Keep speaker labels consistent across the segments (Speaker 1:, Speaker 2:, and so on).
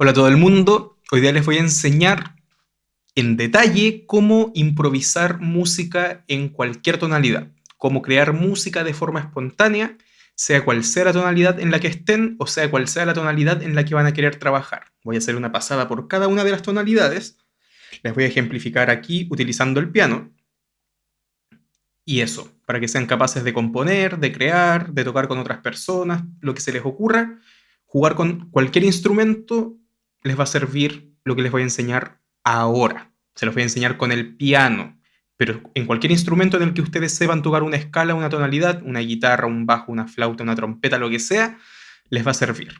Speaker 1: Hola a todo el mundo, hoy día les voy a enseñar en detalle cómo improvisar música en cualquier tonalidad, cómo crear música de forma espontánea, sea cual sea la tonalidad en la que estén o sea cual sea la tonalidad en la que van a querer trabajar. Voy a hacer una pasada por cada una de las tonalidades, les voy a ejemplificar aquí utilizando el piano, y eso, para que sean capaces de componer, de crear, de tocar con otras personas, lo que se les ocurra, jugar con cualquier instrumento les va a servir lo que les voy a enseñar ahora. Se los voy a enseñar con el piano, pero en cualquier instrumento en el que ustedes sepan tocar una escala, una tonalidad, una guitarra, un bajo, una flauta, una trompeta, lo que sea, les va a servir.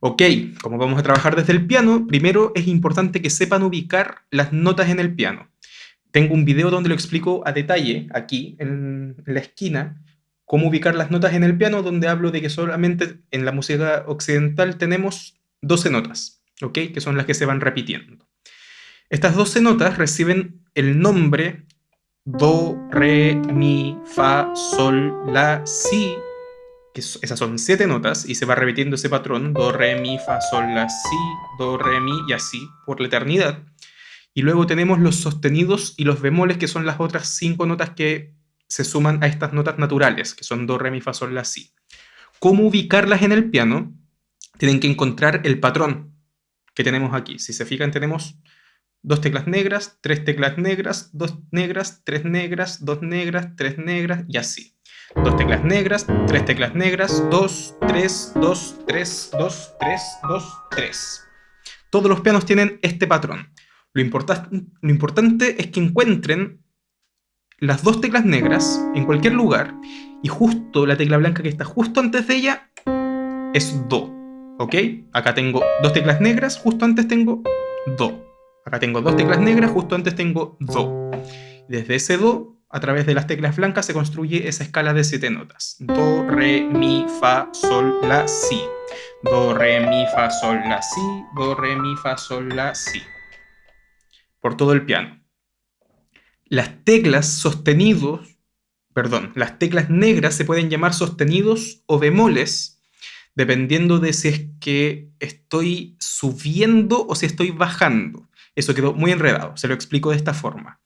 Speaker 1: Ok, como vamos a trabajar desde el piano, primero es importante que sepan ubicar las notas en el piano. Tengo un video donde lo explico a detalle, aquí, en la esquina, cómo ubicar las notas en el piano, donde hablo de que solamente en la música occidental tenemos 12 notas. Que son las que se van repitiendo. Estas 12 notas reciben el nombre Do, Re, Mi, Fa, Sol, La, Si, esas son siete notas, y se va repitiendo ese patrón, Do, Re, Mi, Fa, Sol, La, Si, Do, Re, Mi, y así, por la eternidad. Y luego tenemos los sostenidos y los bemoles, que son las otras cinco notas que se suman a estas notas naturales, que son Do, Re, Mi, Fa, Sol, La, Si. ¿Cómo ubicarlas en el piano? Tienen que encontrar el patrón, que tenemos aquí. Si se fijan, tenemos dos teclas negras, tres teclas negras, dos negras, tres negras, dos negras, tres negras y así. Dos teclas negras, tres teclas negras, dos, tres, dos, tres, dos, tres, dos, tres. Todos los pianos tienen este patrón. Lo, lo importante es que encuentren las dos teclas negras en cualquier lugar y justo la tecla blanca que está justo antes de ella es Do. ¿Ok? Acá tengo dos teclas negras, justo antes tengo Do. Acá tengo dos teclas negras, justo antes tengo Do. Desde ese Do, a través de las teclas blancas, se construye esa escala de siete notas. Do, Re, Mi, Fa, Sol, La, Si. Do, Re, Mi, Fa, Sol, La, Si. Do, Re, Mi, Fa, Sol, La, Si. Por todo el piano. Las teclas sostenidos, perdón, las teclas negras se pueden llamar sostenidos o bemoles dependiendo de si es que estoy subiendo o si estoy bajando. Eso quedó muy enredado, se lo explico de esta forma.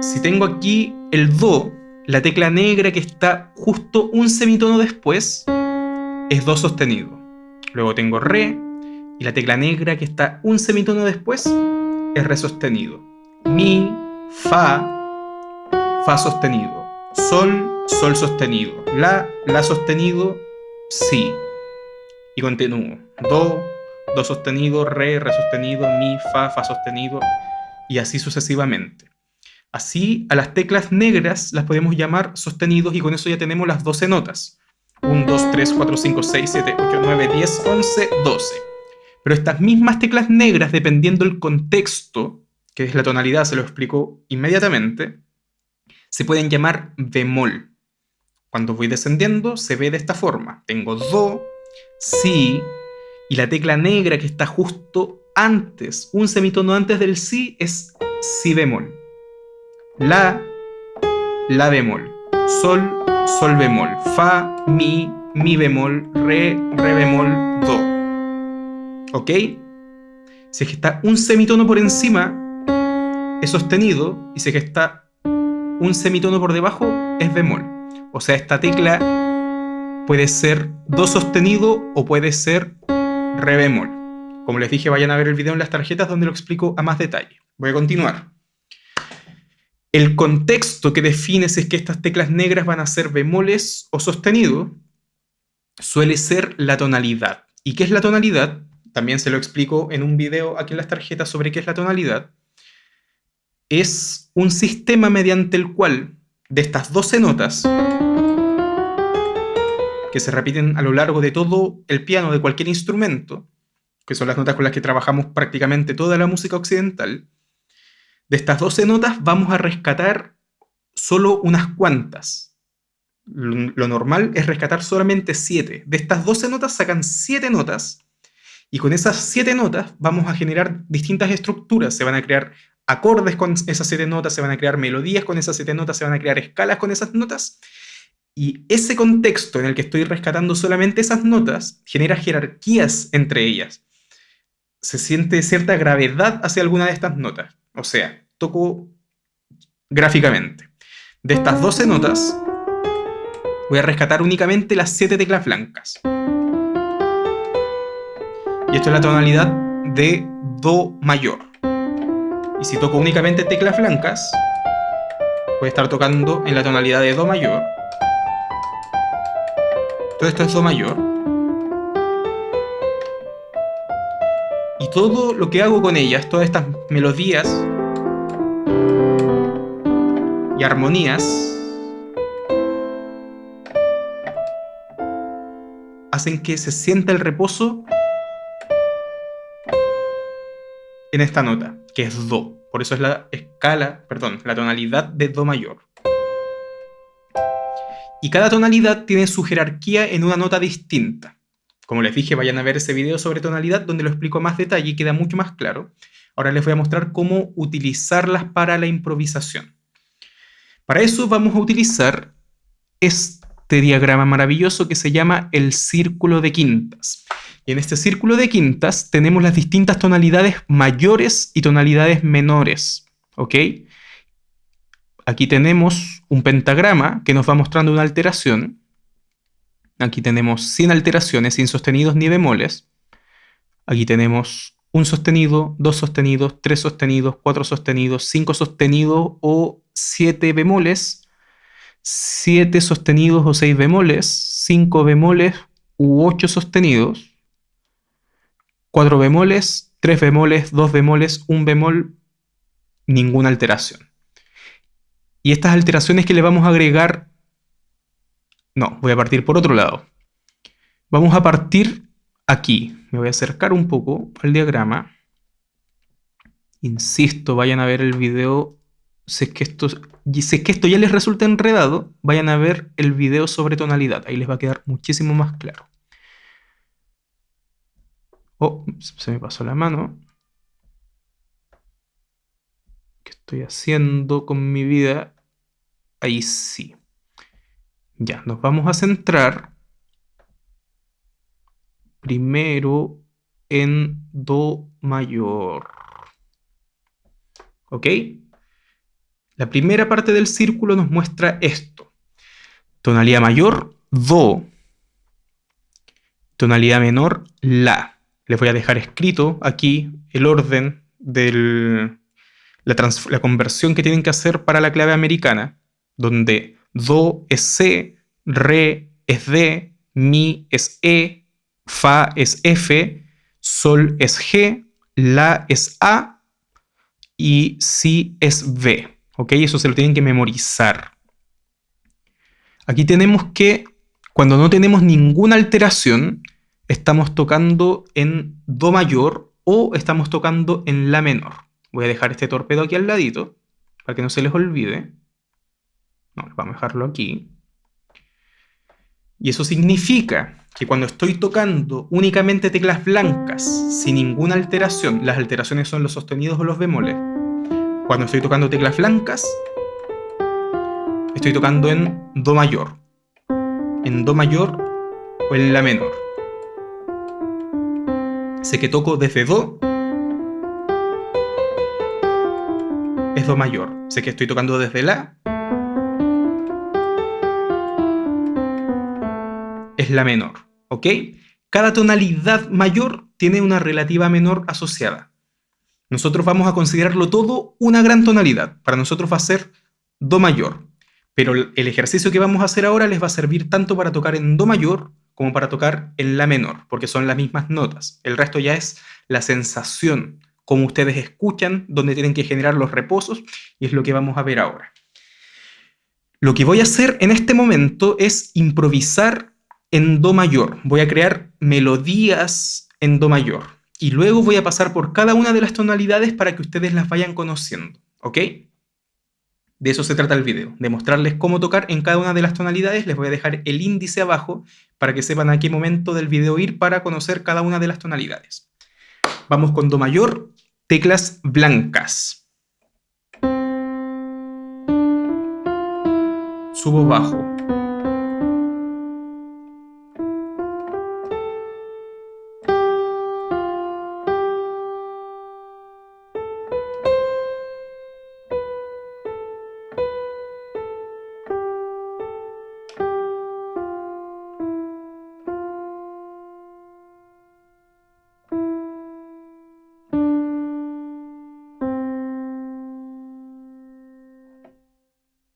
Speaker 1: Si tengo aquí el Do, la tecla negra que está justo un semitono después, es Do sostenido. Luego tengo Re, y la tecla negra que está un semitono después, es Re sostenido. Mi, Fa, Fa sostenido. Sol, Sol sostenido. La, La sostenido, Si. Y continúo. Do, Do sostenido, Re, Re sostenido, Mi, Fa, Fa sostenido, y así sucesivamente. Así, a las teclas negras las podemos llamar sostenidos y con eso ya tenemos las 12 notas. 1, 2, 3, 4, 5, 6, 7, 8, 9, 10, 11, 12. Pero estas mismas teclas negras, dependiendo del contexto, que es la tonalidad, se lo explico inmediatamente, se pueden llamar bemol. Cuando voy descendiendo se ve de esta forma. Tengo Do, Si, y la tecla negra que está justo antes, un semitono antes del Si, es Si bemol. La, La bemol. Sol, Sol bemol. Fa, Mi, Mi bemol. Re, Re bemol, Do. ¿Ok? Si es que está un semitono por encima, es sostenido, y si es que está un semitono por debajo es bemol. O sea, esta tecla puede ser do sostenido o puede ser re bemol. Como les dije, vayan a ver el video en las tarjetas donde lo explico a más detalle. Voy a continuar. El contexto que define si es que estas teclas negras van a ser bemoles o sostenido suele ser la tonalidad. ¿Y qué es la tonalidad? También se lo explico en un video aquí en las tarjetas sobre qué es la tonalidad es un sistema mediante el cual de estas 12 notas que se repiten a lo largo de todo el piano de cualquier instrumento, que son las notas con las que trabajamos prácticamente toda la música occidental, de estas 12 notas vamos a rescatar solo unas cuantas. Lo normal es rescatar solamente 7. De estas 12 notas sacan 7 notas y con esas 7 notas vamos a generar distintas estructuras. Se van a crear acordes con esas siete notas, se van a crear melodías con esas siete notas, se van a crear escalas con esas notas, Y ese contexto en el que estoy rescatando solamente esas notas genera jerarquías entre ellas. Se siente cierta gravedad hacia alguna de estas notas. O sea, toco gráficamente. De estas 12 notas, voy a rescatar únicamente las 7 teclas blancas. Y esto es la tonalidad de Do mayor. Y si toco únicamente teclas blancas, voy a estar tocando en la tonalidad de Do mayor. Todo esto es Do mayor. Y todo lo que hago con ellas, todas estas melodías y armonías, hacen que se sienta el reposo en esta nota, que es Do. Por eso es la escala, perdón, la tonalidad de Do mayor. Y cada tonalidad tiene su jerarquía en una nota distinta. Como les dije, vayan a ver ese video sobre tonalidad donde lo explico más detalle y queda mucho más claro. Ahora les voy a mostrar cómo utilizarlas para la improvisación. Para eso vamos a utilizar este diagrama maravilloso que se llama el círculo de quintas. Y en este círculo de quintas tenemos las distintas tonalidades mayores y tonalidades menores. ¿Ok? Aquí tenemos un pentagrama que nos va mostrando una alteración. Aquí tenemos sin alteraciones, sin sostenidos ni bemoles. Aquí tenemos un sostenido, dos sostenidos, tres sostenidos, cuatro sostenidos, cinco sostenidos o siete bemoles, siete sostenidos o seis bemoles, cinco bemoles u ocho sostenidos, 4 bemoles, 3 bemoles, 2 bemoles, 1 bemol, ninguna alteración. Y estas alteraciones que le vamos a agregar... No, voy a partir por otro lado. Vamos a partir aquí. Me voy a acercar un poco al diagrama. Insisto, vayan a ver el video. Si es que esto, si es que esto ya les resulta enredado, vayan a ver el video sobre tonalidad. Ahí les va a quedar muchísimo más claro. Oh, se me pasó la mano. ¿Qué estoy haciendo con mi vida? Ahí sí. Ya, nos vamos a centrar primero en Do mayor. ¿Ok? La primera parte del círculo nos muestra esto. Tonalidad mayor, Do. Tonalidad menor, La. Les voy a dejar escrito aquí el orden de la, conversión que tienen que hacer para la clave americana, donde Do es C, Re es D, Mi es E, Fa es F, Sol es G, La es A y Si es B. ¿Ok? Eso se lo tienen que memorizar. Aquí tenemos que, cuando no tenemos ninguna alteración, estamos tocando en Do mayor o estamos tocando en La menor. Voy a dejar este torpedo aquí al ladito para que no se les olvide. No, vamos a dejarlo aquí. Y eso significa que cuando estoy tocando únicamente teclas blancas, sin ninguna alteración, las alteraciones son los sostenidos o los bemoles. Cuando estoy tocando teclas blancas, estoy tocando en Do mayor, en Do mayor o en La menor sé que toco desde Do, es Do mayor. Sé que estoy tocando desde La, es La menor. ¿Ok? Cada tonalidad mayor tiene una relativa menor asociada. Nosotros vamos a considerarlo todo una gran tonalidad. Para nosotros va a ser Do mayor. Pero el ejercicio que vamos a hacer ahora les va a servir tanto para tocar en Do mayor como para tocar en la menor, porque son las mismas notas. El resto ya es la sensación, como ustedes escuchan, donde tienen que generar los reposos, y es lo que vamos a ver ahora. Lo que voy a hacer en este momento es improvisar en Do mayor. Voy a crear melodías en Do mayor. Y luego voy a pasar por cada una de las tonalidades para que ustedes las vayan conociendo. ¿Ok? De eso se trata el video, de mostrarles cómo tocar en cada una de las tonalidades. Les voy a dejar el índice abajo para que sepan a qué momento del video ir para conocer cada una de las tonalidades. Vamos con Do mayor, teclas blancas. Subo bajo.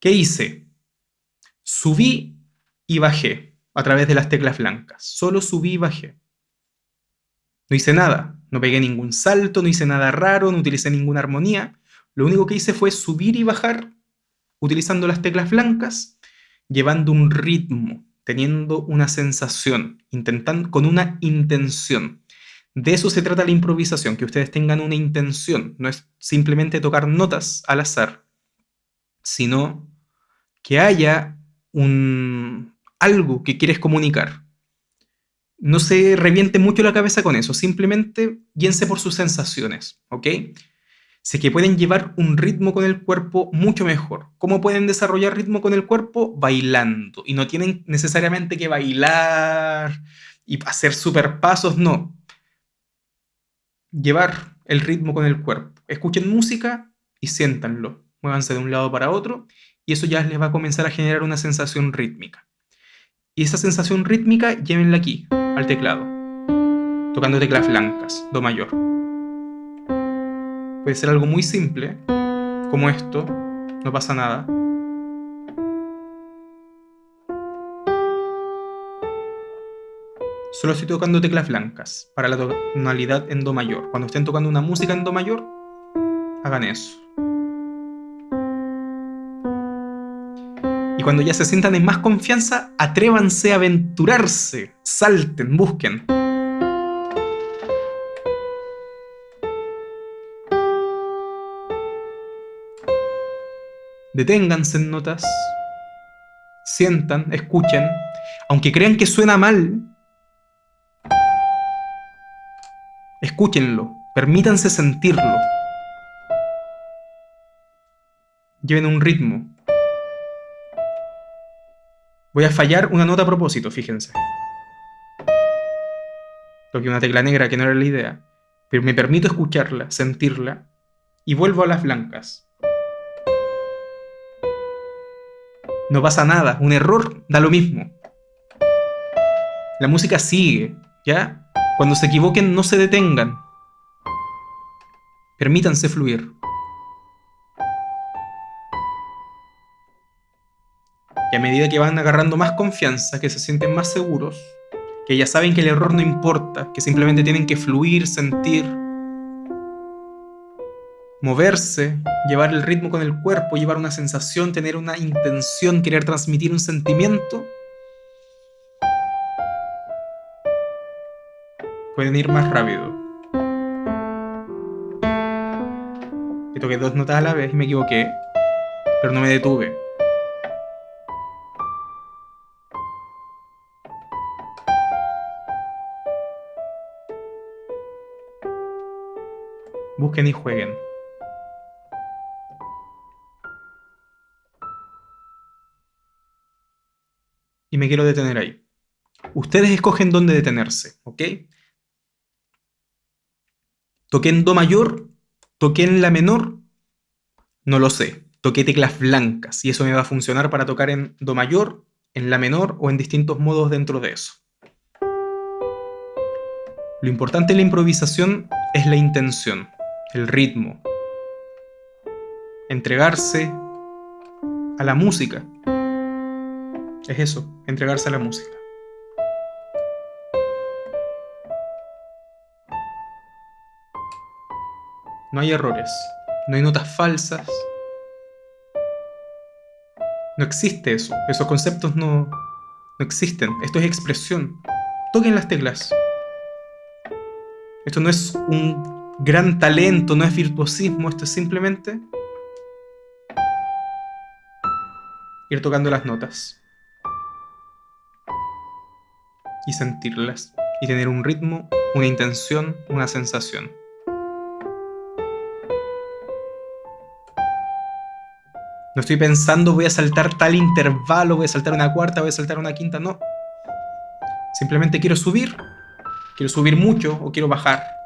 Speaker 1: ¿Qué hice? Subí y bajé a través de las teclas blancas. Solo subí y bajé. No hice nada. No pegué ningún salto, no hice nada raro, no utilicé ninguna armonía. Lo único que hice fue subir y bajar utilizando las teclas blancas, llevando un ritmo, teniendo una sensación, intentando, con una intención. De eso se trata la improvisación, que ustedes tengan una intención. No es simplemente tocar notas al azar, sino que haya un, algo que quieres comunicar. No se reviente mucho la cabeza con eso, simplemente guíense por sus sensaciones, ¿ok? Sé que pueden llevar un ritmo con el cuerpo mucho mejor. ¿Cómo pueden desarrollar ritmo con el cuerpo? Bailando. Y no tienen necesariamente que bailar y hacer super pasos, no. Llevar el ritmo con el cuerpo. Escuchen música y siéntanlo. Muévanse de un lado para otro y eso ya les va a comenzar a generar una sensación rítmica. Y esa sensación rítmica llévenla aquí, al teclado, tocando teclas blancas, do mayor. Puede ser algo muy simple, como esto, no pasa nada. Solo estoy tocando teclas blancas para la tonalidad en do mayor. Cuando estén tocando una música en do mayor, hagan eso. Y cuando ya se sientan en más confianza, atrévanse a aventurarse, salten, busquen. Deténganse en notas, sientan, escuchen, aunque crean que suena mal, escúchenlo, permítanse sentirlo. Lleven un ritmo, Voy a fallar una nota a propósito, fíjense. Toqué una tecla negra que no era la idea, pero me permito escucharla, sentirla, y vuelvo a las blancas. No pasa nada, un error da lo mismo. La música sigue, ¿ya? Cuando se equivoquen no se detengan. Permítanse fluir. Y a medida que van agarrando más confianza, que se sienten más seguros, que ya saben que el error no importa, que simplemente tienen que fluir, sentir, moverse, llevar el ritmo con el cuerpo, llevar una sensación, tener una intención, querer transmitir un sentimiento, pueden ir más rápido. Y toqué dos notas a la vez y me equivoqué, pero no me detuve. Busquen y jueguen. Y me quiero detener ahí. Ustedes escogen dónde detenerse, ¿ok? ¿Toqué en Do mayor? ¿Toqué en La menor? No lo sé. Toqué teclas blancas y eso me va a funcionar para tocar en Do mayor, en La menor o en distintos modos dentro de eso. Lo importante en la improvisación es la intención el ritmo, entregarse a la música. Es eso, entregarse a la música. No hay errores, no hay notas falsas. No existe eso, esos conceptos no, no existen. Esto es expresión. Toquen las teclas. Esto no es un gran talento, no es virtuosismo, esto es simplemente ir tocando las notas y sentirlas y tener un ritmo, una intención, una sensación. No estoy pensando voy a saltar tal intervalo, voy a saltar una cuarta, voy a saltar una quinta, no. Simplemente quiero subir, quiero subir mucho o quiero bajar.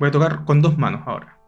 Speaker 1: Voy a tocar con dos manos ahora.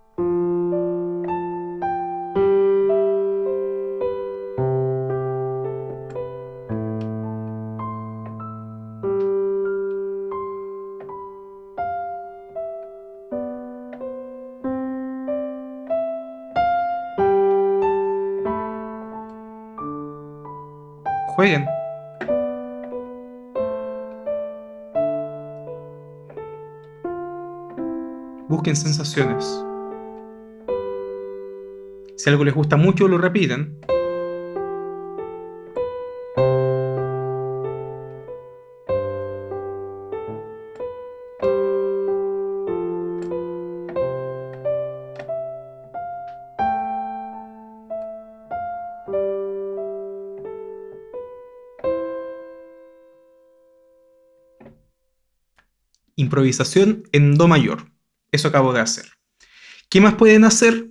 Speaker 1: Sensaciones. Si algo les gusta mucho, lo repiten. improvisación en Do mayor. Eso acabo de hacer. ¿Qué más pueden hacer?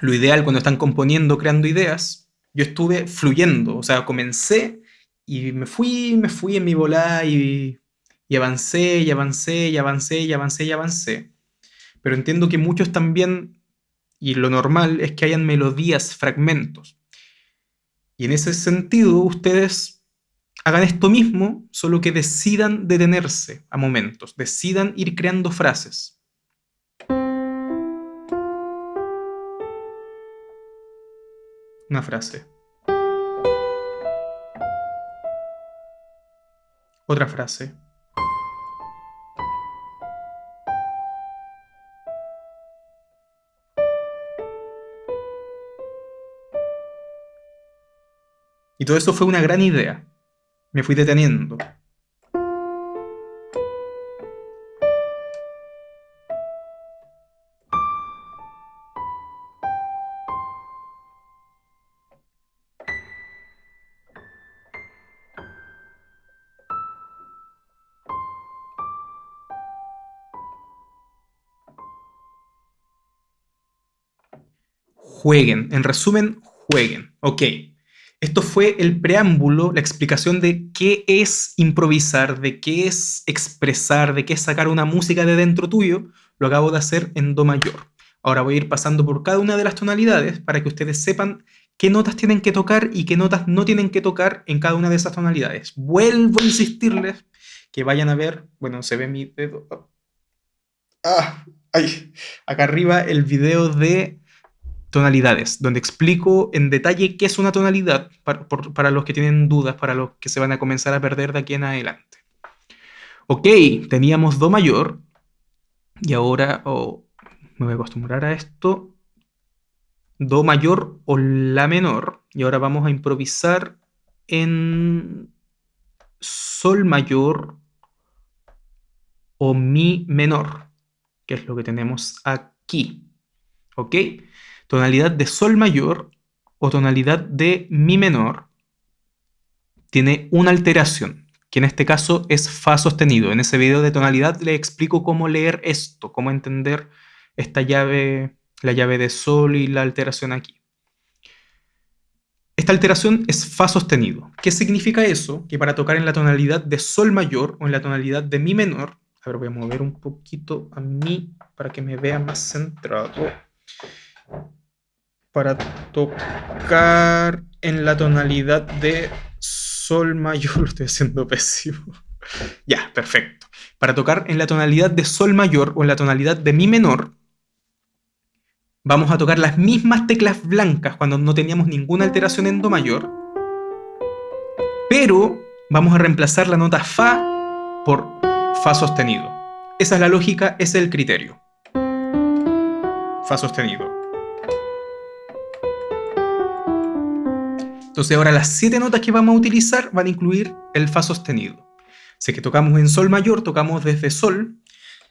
Speaker 1: Lo ideal cuando están componiendo, creando ideas, yo estuve fluyendo, o sea, comencé y me fui, me fui en mi volada y, y avancé, y avancé, y avancé, y avancé, y avancé. Pero entiendo que muchos también, y lo normal es que hayan melodías, fragmentos. Y en ese sentido, ustedes hagan esto mismo, solo que decidan detenerse a momentos, decidan ir creando frases. Una frase. Otra frase. Y todo eso fue una gran idea me fui deteniendo. Jueguen, en resumen, jueguen. Ok, esto fue el preámbulo, la explicación de qué es improvisar, de qué es expresar, de qué es sacar una música de dentro tuyo. Lo acabo de hacer en Do mayor. Ahora voy a ir pasando por cada una de las tonalidades para que ustedes sepan qué notas tienen que tocar y qué notas no tienen que tocar en cada una de esas tonalidades. Vuelvo a insistirles que vayan a ver, bueno, se ve mi dedo. Ah, ahí, acá arriba el video de tonalidades, donde explico en detalle qué es una tonalidad para, los que tienen dudas, para los que se van a comenzar a perder de aquí en adelante. Ok, teníamos Do mayor, y ahora me voy a acostumbrar a esto, Do mayor o La menor, y ahora vamos a improvisar en Sol mayor o Mi menor, que es lo que tenemos aquí. ¿Ok? Tonalidad de sol mayor o tonalidad de mi menor tiene una alteración, que en este caso es fa sostenido. En ese video de tonalidad le explico cómo leer esto, cómo entender esta llave, la llave de sol y la alteración aquí. Esta alteración es fa sostenido. ¿Qué significa eso? Que para tocar en la tonalidad de sol mayor o en la tonalidad de mi menor, a ver, voy a mover un poquito a mi para que me vea más centrado para tocar en la tonalidad de sol mayor. Lo estoy haciendo pésimo. ya, perfecto. Para tocar en la tonalidad de sol mayor o en la tonalidad de mi menor, vamos a tocar las mismas teclas blancas cuando no teníamos ninguna alteración en do mayor, pero vamos a reemplazar la nota fa por fa sostenido. Esa es la lógica, ese es el criterio. Fa sostenido. Entonces ahora las siete notas que vamos a utilizar van a incluir el Fa sostenido. Si que tocamos en Sol mayor, tocamos desde Sol,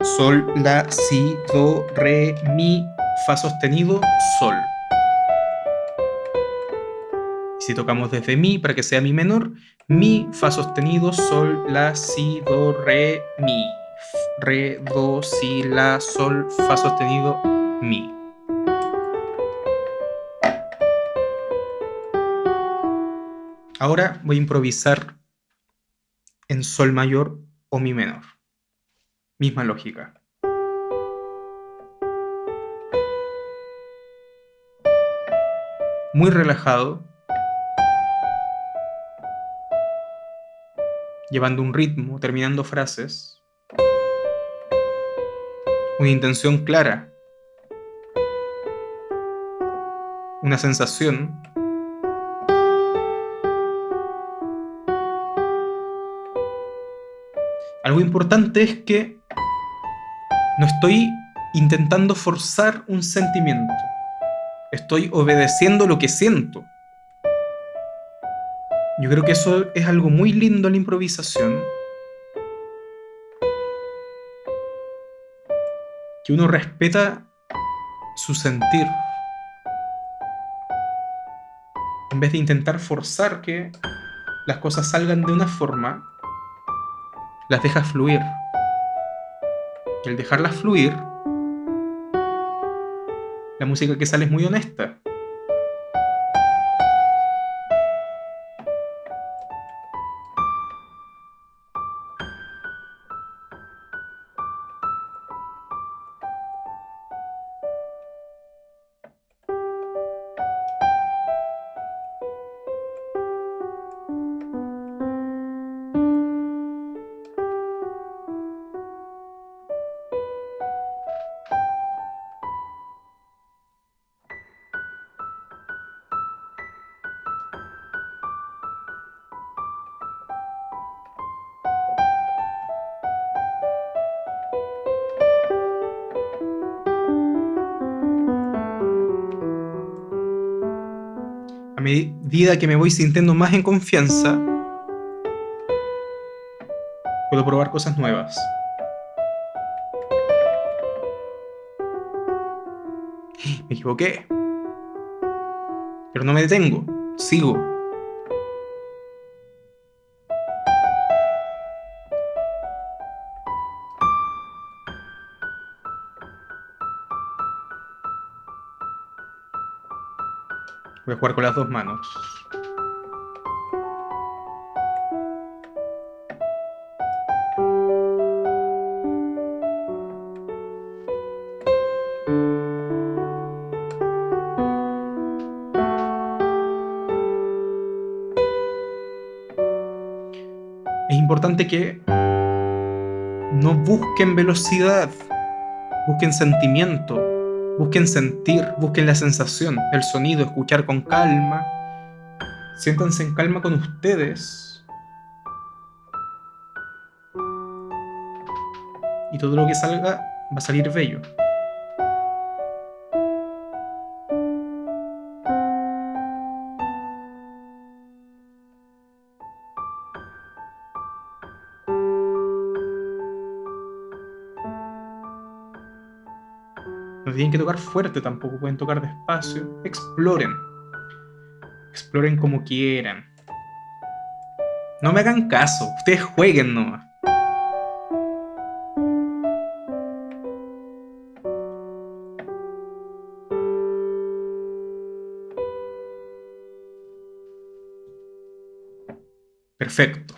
Speaker 1: Sol, La, Si, Do, Re, Mi, Fa sostenido, Sol. Si tocamos desde Mi, para que sea Mi menor, Mi, Fa sostenido, Sol, La, Si, Do, Re, Mi. Re, Do, Si, La, Sol, Fa sostenido, Mi. Ahora voy a improvisar en sol mayor o mi menor. Misma lógica. Muy relajado. Llevando un ritmo, terminando frases. Una intención clara. Una sensación Algo importante es que no estoy intentando forzar un sentimiento. Estoy obedeciendo lo que siento. Yo creo que eso es algo muy lindo en la improvisación. Que uno respeta su sentir. En vez de intentar forzar que las cosas salgan de una forma, las dejas fluir. Y al dejarlas fluir, la música que sale es muy honesta. Medida que me voy sintiendo más en confianza, puedo probar cosas nuevas. Me equivoqué. Pero no me detengo, sigo. Voy a jugar con las dos manos. Es importante que no busquen velocidad, busquen sentimiento, Busquen sentir, busquen la sensación, el sonido, escuchar con calma. Siéntanse en calma con ustedes. Y todo lo que salga va a salir bello. Que tocar fuerte tampoco, pueden tocar despacio. Exploren. Exploren como quieran. No me hagan caso, ustedes jueguen nomás. Perfecto.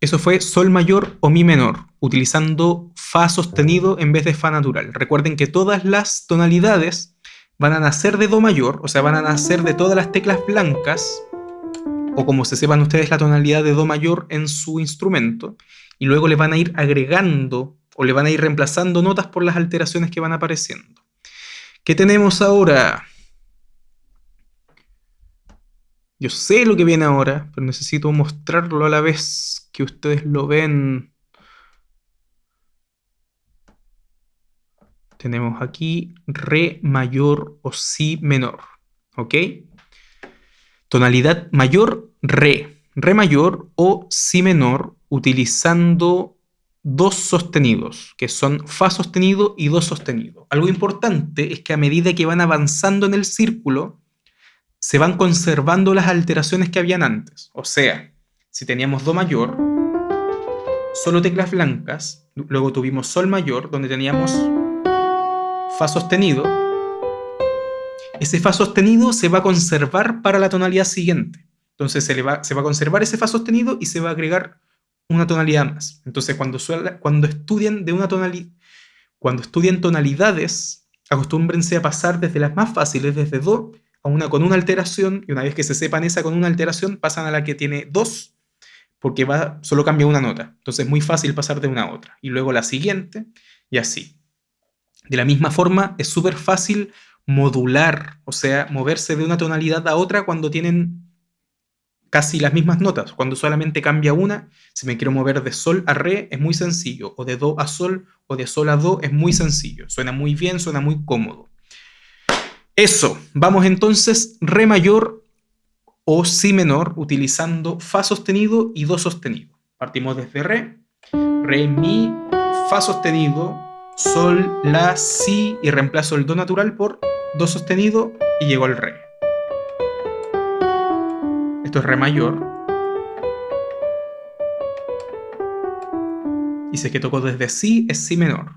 Speaker 1: Eso fue Sol mayor o Mi menor, utilizando Fa sostenido en vez de Fa natural. Recuerden que todas las tonalidades van a nacer de Do mayor, o sea, van a nacer de todas las teclas blancas, o como se sepan ustedes la tonalidad de Do mayor en su instrumento, y luego le van a ir agregando o le van a ir reemplazando notas por las alteraciones que van apareciendo. ¿Qué tenemos ahora? Yo sé lo que viene ahora, pero necesito mostrarlo a la vez que ustedes lo ven. Tenemos aquí Re mayor o Si menor. ¿Ok? Tonalidad mayor, Re. Re mayor o Si menor utilizando dos sostenidos, que son Fa sostenido y Do sostenido. Algo importante es que a medida que van avanzando en el círculo, se van conservando las alteraciones que habían antes. O sea, si teníamos Do mayor, solo teclas blancas, luego tuvimos Sol mayor, donde teníamos Fa sostenido, ese Fa sostenido se va a conservar para la tonalidad siguiente. Entonces se, le va, se va a conservar ese Fa sostenido y se va a agregar una tonalidad más. Entonces cuando, cuando estudien de una tonalidad, cuando estudien tonalidades, acostúmbrense a pasar desde las más fáciles, desde Do, una con una alteración y una vez que se sepan esa con una alteración pasan a la que tiene dos porque va, solo cambia una nota. Entonces es muy fácil pasar de una a otra. Y luego la siguiente y así. De la misma forma es súper fácil modular, o sea, moverse de una tonalidad a otra cuando tienen casi las mismas notas. Cuando solamente cambia una, si me quiero mover de sol a re, es muy sencillo. O de do a sol, o de sol a do, es muy sencillo. Suena muy bien, suena muy cómodo. Eso, vamos entonces re mayor o si menor utilizando fa sostenido y do sostenido. Partimos desde re, re, mi, fa sostenido, sol, la, si y reemplazo el do natural por do sostenido y llego al re esto es re mayor. Y es que toco desde si, es si menor.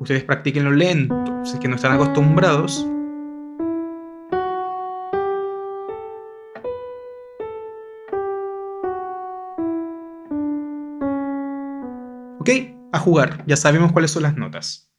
Speaker 1: Ustedes practiquen lo lento, si es que no están acostumbrados. A jugar, ya sabemos cuáles son las notas.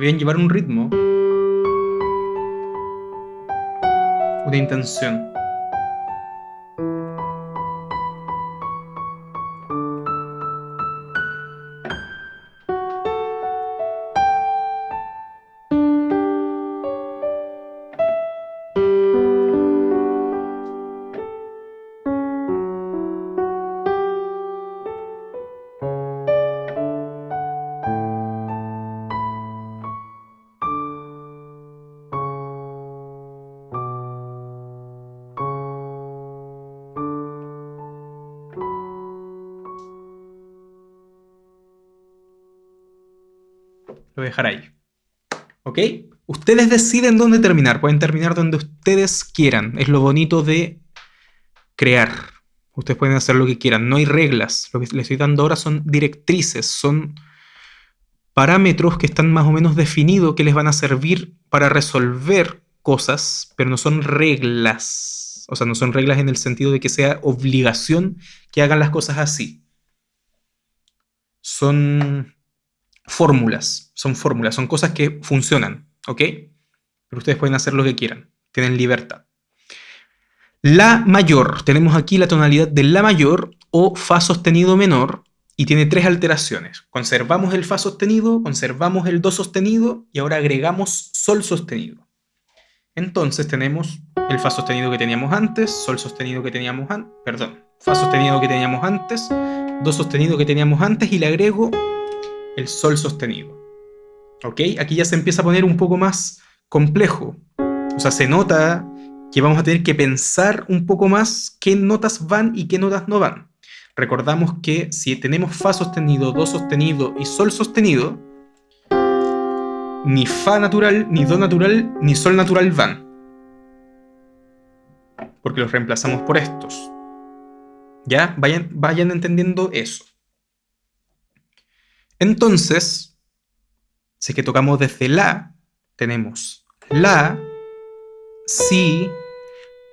Speaker 1: Olviden llevar un ritmo, una intención. Ahí. ¿Ok? Ustedes deciden dónde terminar. Pueden terminar donde ustedes quieran. Es lo bonito de crear. Ustedes pueden hacer lo que quieran. No hay reglas. Lo que les estoy dando ahora son directrices. Son parámetros que están más o menos definidos que les van a servir para resolver cosas, pero no son reglas. O sea, no son reglas en el sentido de que sea obligación que hagan las cosas así. Son fórmulas, son fórmulas, son cosas que funcionan, ¿ok? Pero ustedes pueden hacer lo que quieran, tienen libertad. La mayor, tenemos aquí la tonalidad de La mayor o Fa sostenido menor y tiene tres alteraciones. Conservamos el Fa sostenido, conservamos el Do sostenido y ahora agregamos Sol sostenido. Entonces tenemos el Fa sostenido que teníamos antes, Sol sostenido que teníamos antes, perdón, Fa sostenido que teníamos antes, Do sostenido que teníamos antes y le agrego el sol sostenido. ¿Ok? Aquí ya se empieza a poner un poco más complejo. O sea, se nota que vamos a tener que pensar un poco más qué notas van y qué notas no van. Recordamos que si tenemos Fa sostenido, Do sostenido y Sol sostenido, ni Fa natural, ni Do natural, ni Sol natural van. Porque los reemplazamos por estos. ¿Ya? Vayan, vayan entendiendo eso. Entonces, si que tocamos desde La, tenemos La, Si,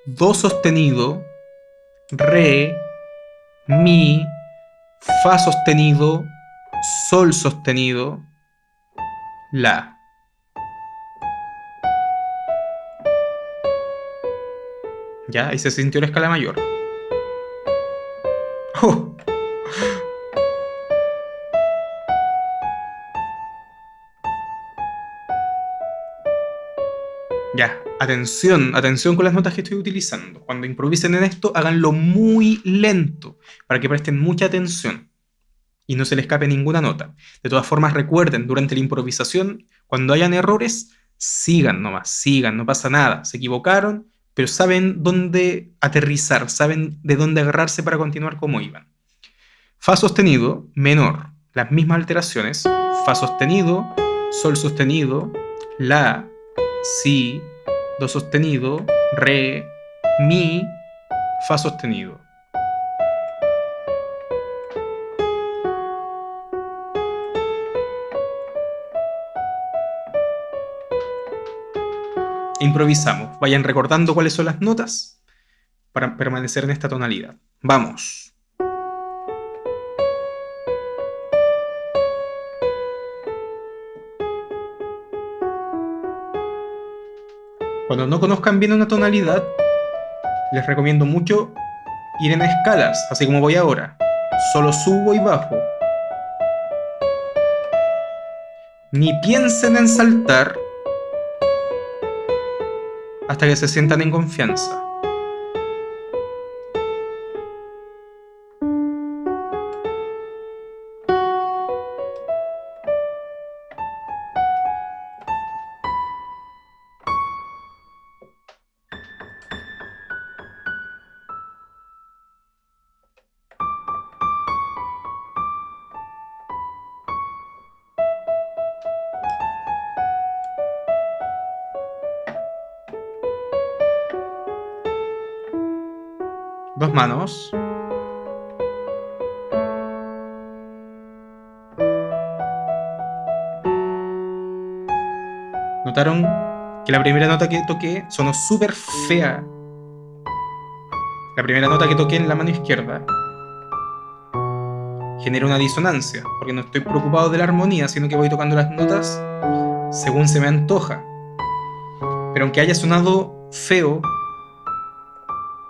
Speaker 1: Do sostenido, Re, Mi, Fa sostenido, Sol sostenido, La. ¿Ya? Ahí se sintió la escala mayor. ¡Oh! Atención, atención con las notas que estoy utilizando. Cuando improvisen en esto, háganlo muy lento para que presten mucha atención y no se les escape ninguna nota. De todas formas, recuerden, durante la improvisación, cuando hayan errores, sigan nomás, sigan, no pasa nada. Se equivocaron, pero saben dónde aterrizar, saben de dónde agarrarse para continuar como iban. Fa sostenido, menor, las mismas alteraciones. Fa sostenido, Sol sostenido, La, Si, Do sostenido, Re, Mi, Fa sostenido. Improvisamos. Vayan recordando cuáles son las notas para permanecer en esta tonalidad. Vamos. Cuando no conozcan bien una tonalidad, les recomiendo mucho ir en escalas, así como voy ahora. Solo subo y bajo. Ni piensen en saltar hasta que se sientan en confianza. Manos. ¿Notaron que la primera nota que toqué sonó súper fea? La primera nota que toqué en la mano izquierda genera una disonancia, porque no estoy preocupado de la armonía, sino que voy tocando las notas según se me antoja. Pero aunque haya sonado feo,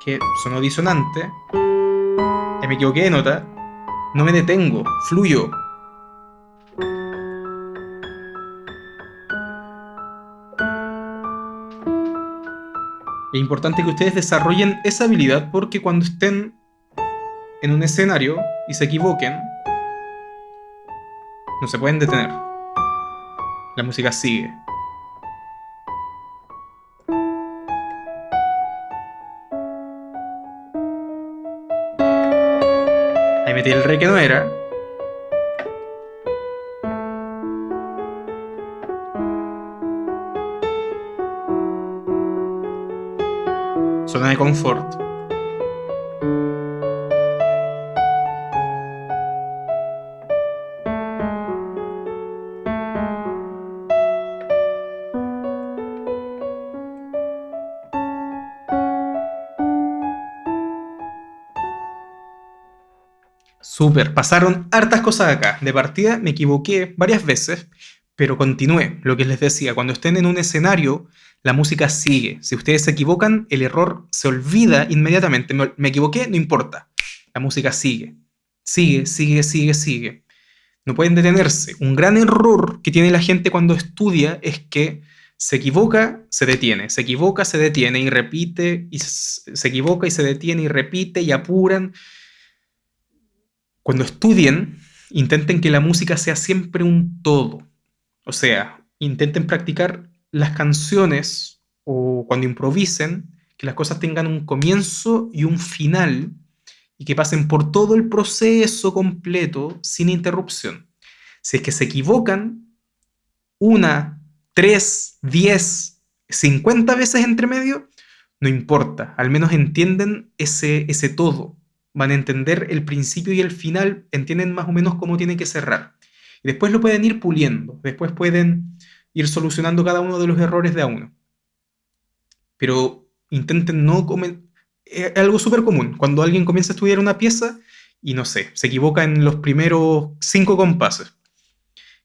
Speaker 1: que sonó disonante, me equivoqué de nota, no me detengo, fluyo. Es importante que ustedes desarrollen esa habilidad porque cuando estén en un escenario y se equivoquen, no se pueden detener. La música sigue. Metí el re que no era. Zona de confort. Súper, pasaron hartas cosas acá. De partida me equivoqué varias veces, pero continué. Lo que les decía, cuando estén en un escenario, la música sigue. Si ustedes se equivocan, el error se olvida inmediatamente. Me, equivoqué, no importa. La música sigue. Sigue, sigue, sigue, sigue. No pueden detenerse. Un gran error que tiene la gente cuando estudia es que se equivoca, se detiene, se equivoca, se detiene y repite, y se equivoca y se detiene y repite y apuran cuando estudien, intenten que la música sea siempre un todo. O sea, intenten practicar las canciones o cuando improvisen, que las cosas tengan un comienzo y un final y que pasen por todo el proceso completo sin interrupción. Si es que se equivocan una, tres, diez, cincuenta veces entre medio, no importa, al menos entienden ese, ese todo van a entender el principio y el final, entienden más o menos cómo tiene que cerrar. Y después lo pueden ir puliendo, después pueden ir solucionando cada uno de los errores de a uno. Pero intenten no comer... Es algo súper común. Cuando alguien comienza a estudiar una pieza y no sé, se equivoca en los primeros cinco compases.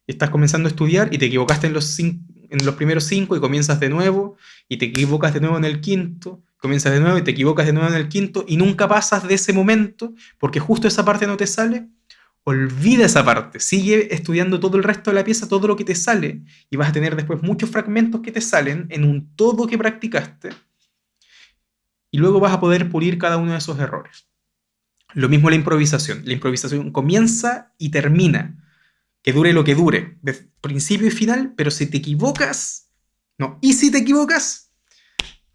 Speaker 1: Estás comenzando a estudiar y te equivocaste en los, en los primeros cinco y comienzas de nuevo y te equivocas de nuevo en el quinto comienzas de nuevo y te equivocas de nuevo en el quinto y nunca pasas de ese momento porque justo esa parte no te sale, olvida esa parte, sigue estudiando todo el resto de la pieza, todo lo que te sale, y vas a tener después muchos fragmentos que te salen en un todo que practicaste, y luego vas a poder pulir cada uno de esos errores. Lo mismo la improvisación. La improvisación comienza y termina. Que dure lo que dure, de principio y final, pero si te equivocas, no, y si te equivocas,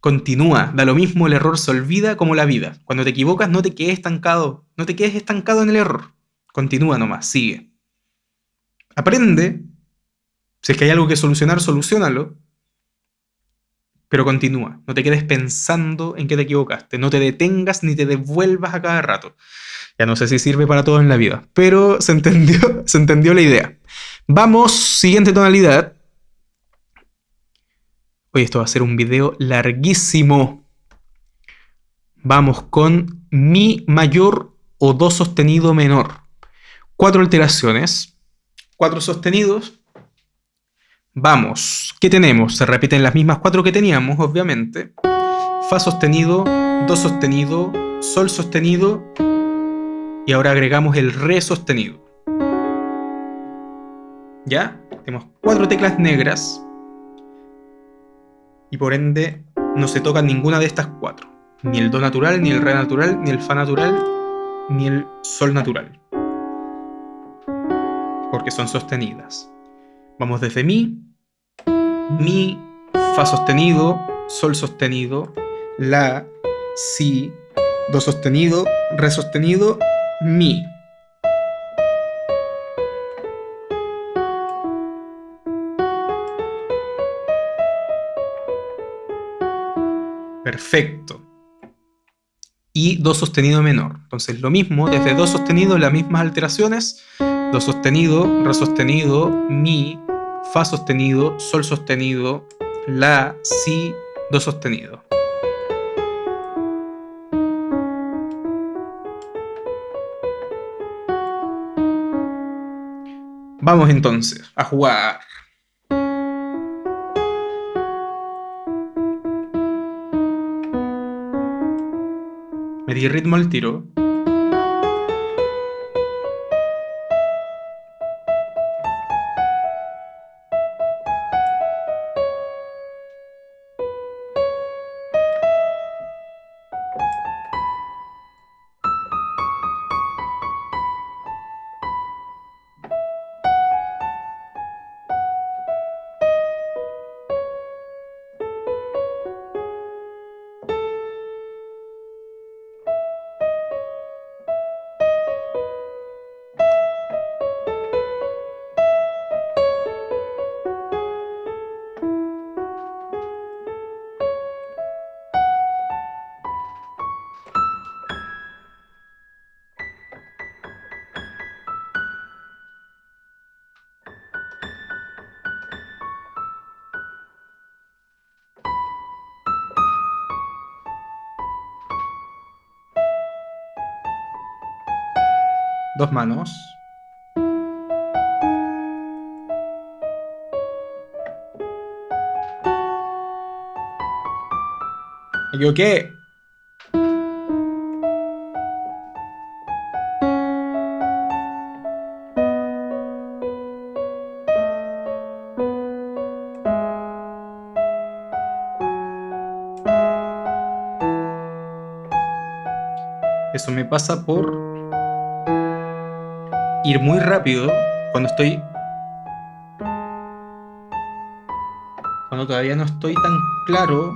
Speaker 1: continúa. Da lo mismo, el error se olvida como la vida. Cuando te equivocas, no te quedes estancado, no te quedes estancado en el error. Continúa nomás, sigue. Aprende. Si es que hay algo que solucionar, solucionalo. Pero continúa. No te quedes pensando en que te equivocaste. No te detengas ni te devuelvas a cada rato. Ya no sé si sirve para todo en la vida, pero se entendió, se entendió la idea. Vamos, siguiente tonalidad. Hoy esto va a ser un video larguísimo. Vamos con Mi mayor o Do sostenido menor. Cuatro alteraciones, cuatro sostenidos. Vamos, ¿qué tenemos? Se repiten las mismas cuatro que teníamos, obviamente. Fa sostenido, Do sostenido, Sol sostenido y ahora agregamos el Re sostenido. ¿Ya? Tenemos cuatro teclas negras y por ende no se toca ninguna de estas cuatro. Ni el Do natural, ni el Re natural, ni el Fa natural, ni el Sol natural. Porque son sostenidas. Vamos desde Mi, Mi, Fa sostenido, Sol sostenido, La, Si, Do sostenido, Re sostenido mi. Perfecto. Y do sostenido menor. Entonces lo mismo, desde do sostenido las mismas alteraciones. Do sostenido, re sostenido, mi, fa sostenido, sol sostenido, la, si, do sostenido. Vamos entonces a jugar. Di ritmo al tiro. Dos manos. Me equivoqué. Eso me pasa por ir muy rápido cuando estoy... Cuando todavía no estoy tan claro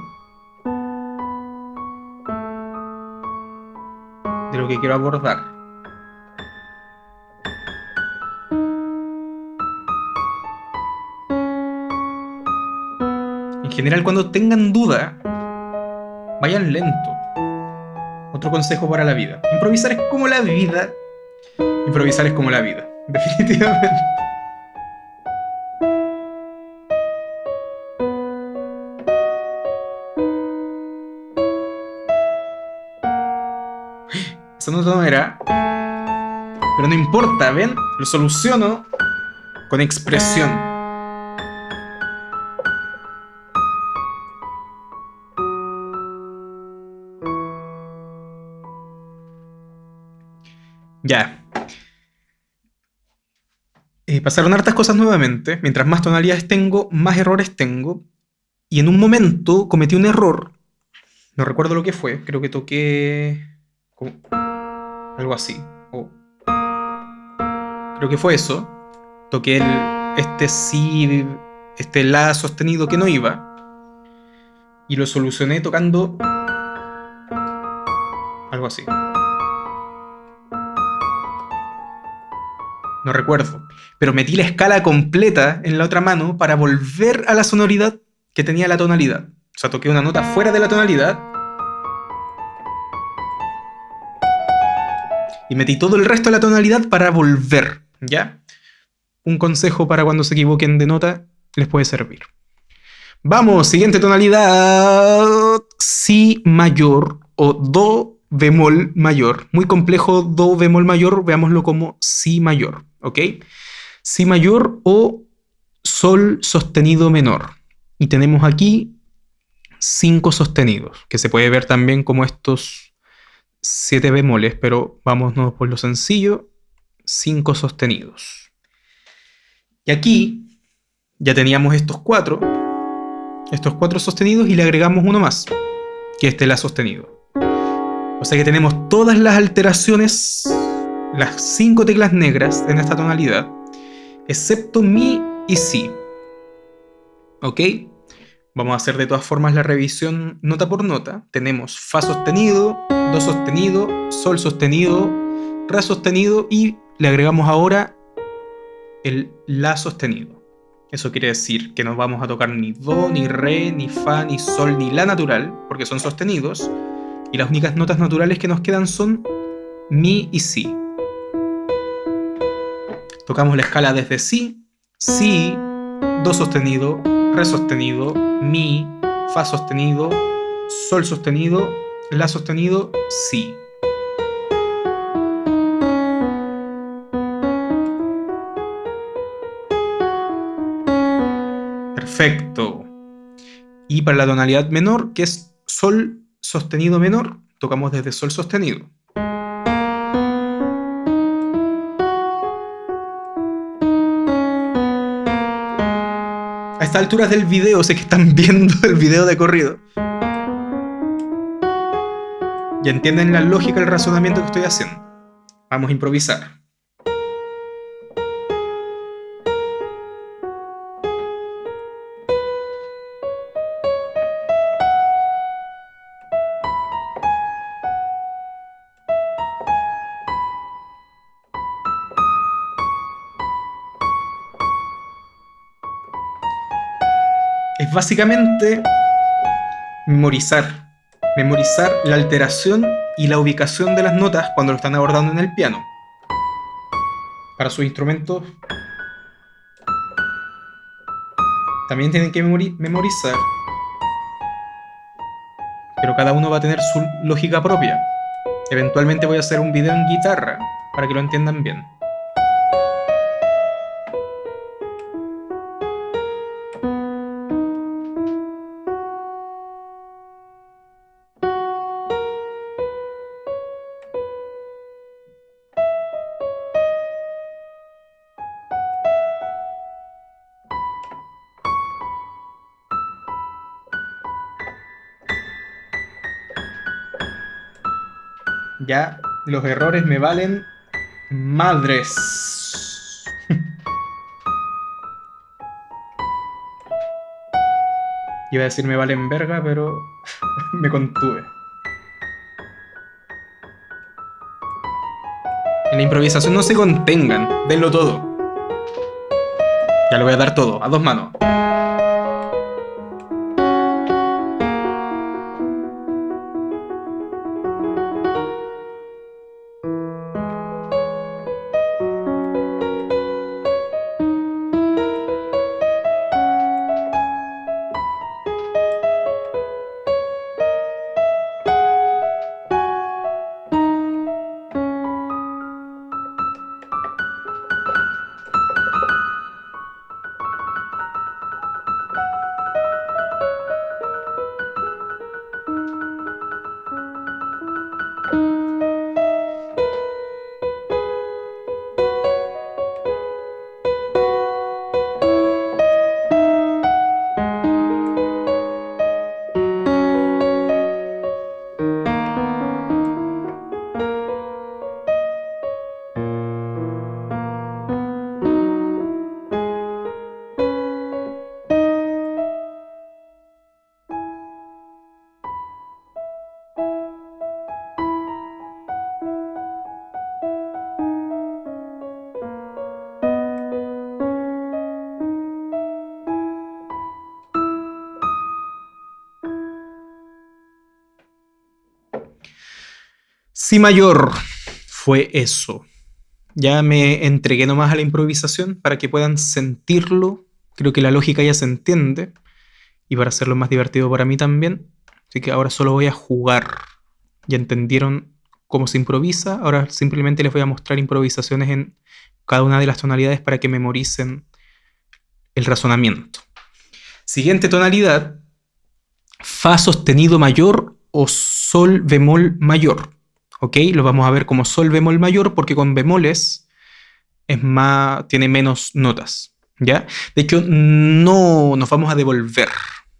Speaker 1: de lo que quiero abordar. En general, cuando tengan duda, vayan lento. Otro consejo para la vida. Improvisar es como la vida Improvisar es como la vida, definitivamente. Eso no era. Pero no importa, ¿ven? Lo soluciono con expresión. Ya, pasaron hartas cosas nuevamente. Mientras más tonalidades tengo, más errores tengo. Y en un momento cometí un error. No recuerdo lo que fue. Creo que toqué... algo así. Creo que fue eso. Toqué el, este si, este la sostenido que no iba. Y lo solucioné tocando algo así. No recuerdo. Pero metí la escala completa en la otra mano para volver a la sonoridad que tenía la tonalidad. O sea, toqué una nota fuera de la tonalidad. Y metí todo el resto de la tonalidad para volver, ¿ya? Un consejo para cuando se equivoquen de nota les puede servir. Vamos, siguiente tonalidad. Si mayor o Do bemol mayor. Muy complejo Do bemol mayor, veámoslo como Si mayor. ¿ok? Si mayor o Sol sostenido menor. Y tenemos aquí cinco sostenidos, que se puede ver también como estos siete bemoles, pero vámonos por lo sencillo, cinco sostenidos. Y aquí ya teníamos estos cuatro, estos cuatro sostenidos y le agregamos uno más, que este la sostenido. O sea que tenemos todas las alteraciones las cinco teclas negras en esta tonalidad, excepto Mi y Si. ¿Ok? Vamos a hacer de todas formas la revisión nota por nota. Tenemos Fa sostenido, Do sostenido, Sol sostenido, Re sostenido y le agregamos ahora el La sostenido. Eso quiere decir que no vamos a tocar ni Do, ni Re, ni Fa, ni Sol, ni La natural, porque son sostenidos. Y las únicas notas naturales que nos quedan son Mi y Si. Tocamos la escala desde Si, Si, Do sostenido, Re sostenido, Mi, Fa sostenido, Sol sostenido, La sostenido, Si. Perfecto. Y para la tonalidad menor, que es Sol sostenido menor, tocamos desde Sol sostenido. Estas alturas del video, sé que están viendo el video de corrido. Y entienden la lógica, el razonamiento que estoy haciendo. Vamos a improvisar. Básicamente memorizar. Memorizar la alteración y la ubicación de las notas cuando lo están abordando en el piano. Para sus instrumentos también tienen que memorizar. Pero cada uno va a tener su lógica propia. Eventualmente voy a hacer un video en guitarra para que lo entiendan bien. Los errores me valen madres. Iba a decir me valen verga, pero me contuve. En la improvisación no se contengan, denlo todo. Ya lo voy a dar todo, a dos manos. Si mayor fue eso. Ya me entregué nomás a la improvisación para que puedan sentirlo. Creo que la lógica ya se entiende. Y para hacerlo más divertido para mí también. Así que ahora solo voy a jugar. Ya entendieron cómo se improvisa. Ahora simplemente les voy a mostrar improvisaciones en cada una de las tonalidades para que memoricen el razonamiento. Siguiente tonalidad. Fa sostenido mayor o Sol bemol mayor. ¿Ok? Lo vamos a ver como sol bemol mayor porque con bemoles es más, tiene menos notas, ¿ya? De hecho, no nos vamos a devolver,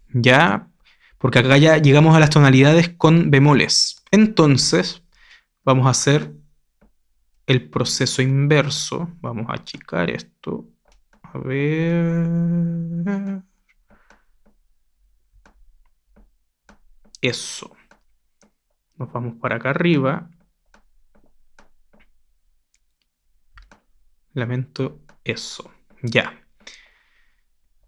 Speaker 1: ¿ya? Porque acá ya llegamos a las tonalidades con bemoles. Entonces, vamos a hacer el proceso inverso. Vamos a achicar esto. A ver... Eso. Nos vamos para acá arriba. Lamento eso. Ya.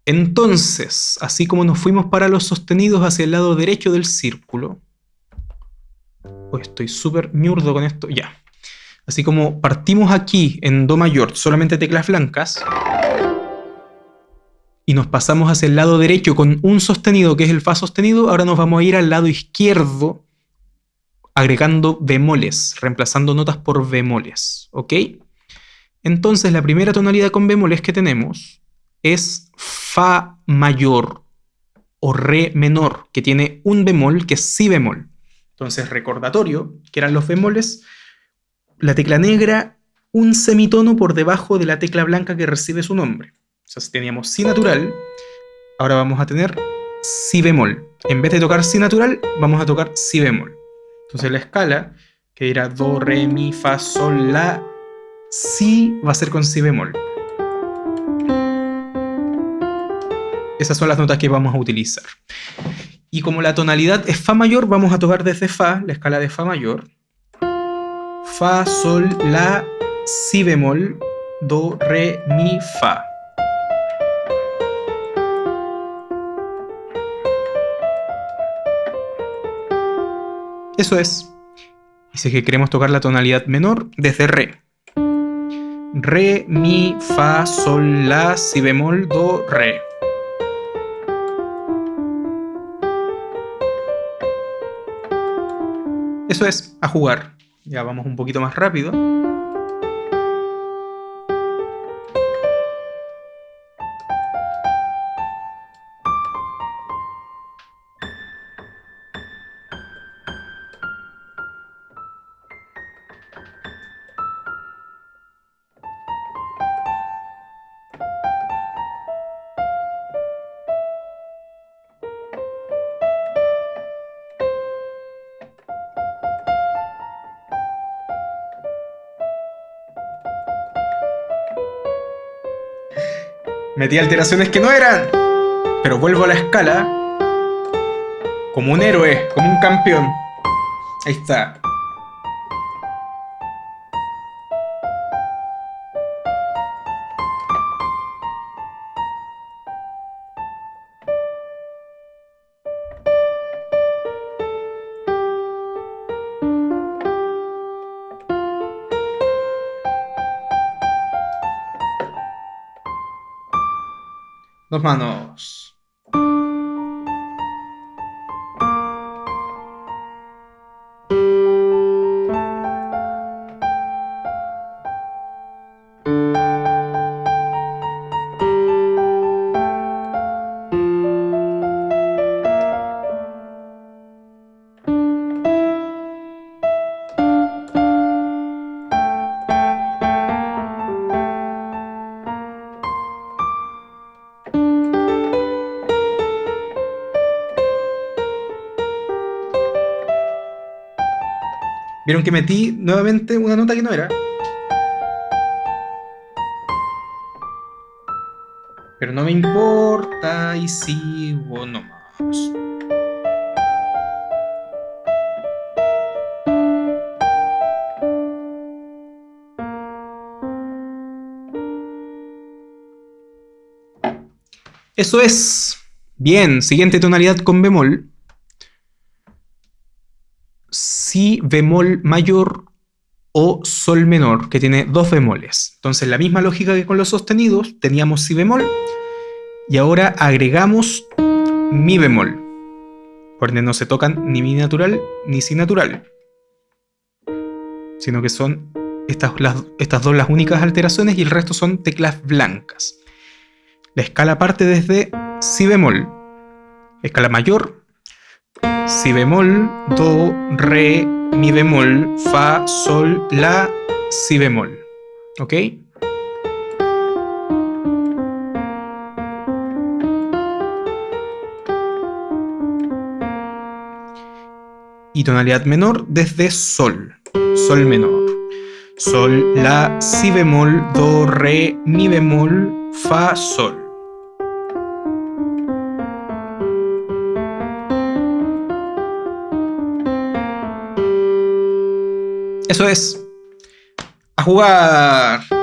Speaker 1: Entonces, así como nos fuimos para los sostenidos hacia el lado derecho del círculo. Estoy súper miurdo con esto. Ya. Así como partimos aquí en Do mayor, solamente teclas blancas. Y nos pasamos hacia el lado derecho con un sostenido que es el Fa sostenido. Ahora nos vamos a ir al lado izquierdo agregando bemoles, reemplazando notas por bemoles, ¿ok? Entonces la primera tonalidad con bemoles que tenemos es Fa mayor o Re menor, que tiene un bemol que es Si bemol. Entonces recordatorio, que eran los bemoles, la tecla negra, un semitono por debajo de la tecla blanca que recibe su nombre. O sea, si teníamos Si natural, ahora vamos a tener Si bemol. En vez de tocar Si natural, vamos a tocar Si bemol. Entonces la escala, que era Do, Re, Mi, Fa, Sol, La, Si va a ser con Si bemol. Esas son las notas que vamos a utilizar. Y como la tonalidad es Fa mayor, vamos a tocar desde Fa, la escala de Fa mayor. Fa, Sol, La, Si bemol, Do, Re, Mi, Fa. Eso es. Y que queremos tocar la tonalidad menor, desde Re. Re, Mi, Fa, Sol, La, Si bemol, Do, Re. Eso es, a jugar. Ya vamos un poquito más rápido. Metí alteraciones que no eran. Pero vuelvo a la escala. Como un héroe, como un campeón. Ahí está. Dos manos. Vieron que metí nuevamente una nota que no era. Pero no me importa y sigo nomás. Eso es. Bien, siguiente tonalidad con bemol. Si bemol mayor o sol menor, que tiene dos bemoles. Entonces, la misma lógica que con los sostenidos, teníamos si bemol y ahora agregamos mi bemol. Por ende, no se tocan ni mi natural ni si natural, sino que son estas, estas dos las únicas alteraciones y el resto son teclas blancas. La escala parte desde si bemol, escala mayor, si bemol, do, re, mi bemol, fa, sol, la, si bemol. ¿Ok? Y tonalidad menor desde sol, sol menor. Sol, la, si bemol, do, re, mi bemol, fa, sol. Eso es. A jugar.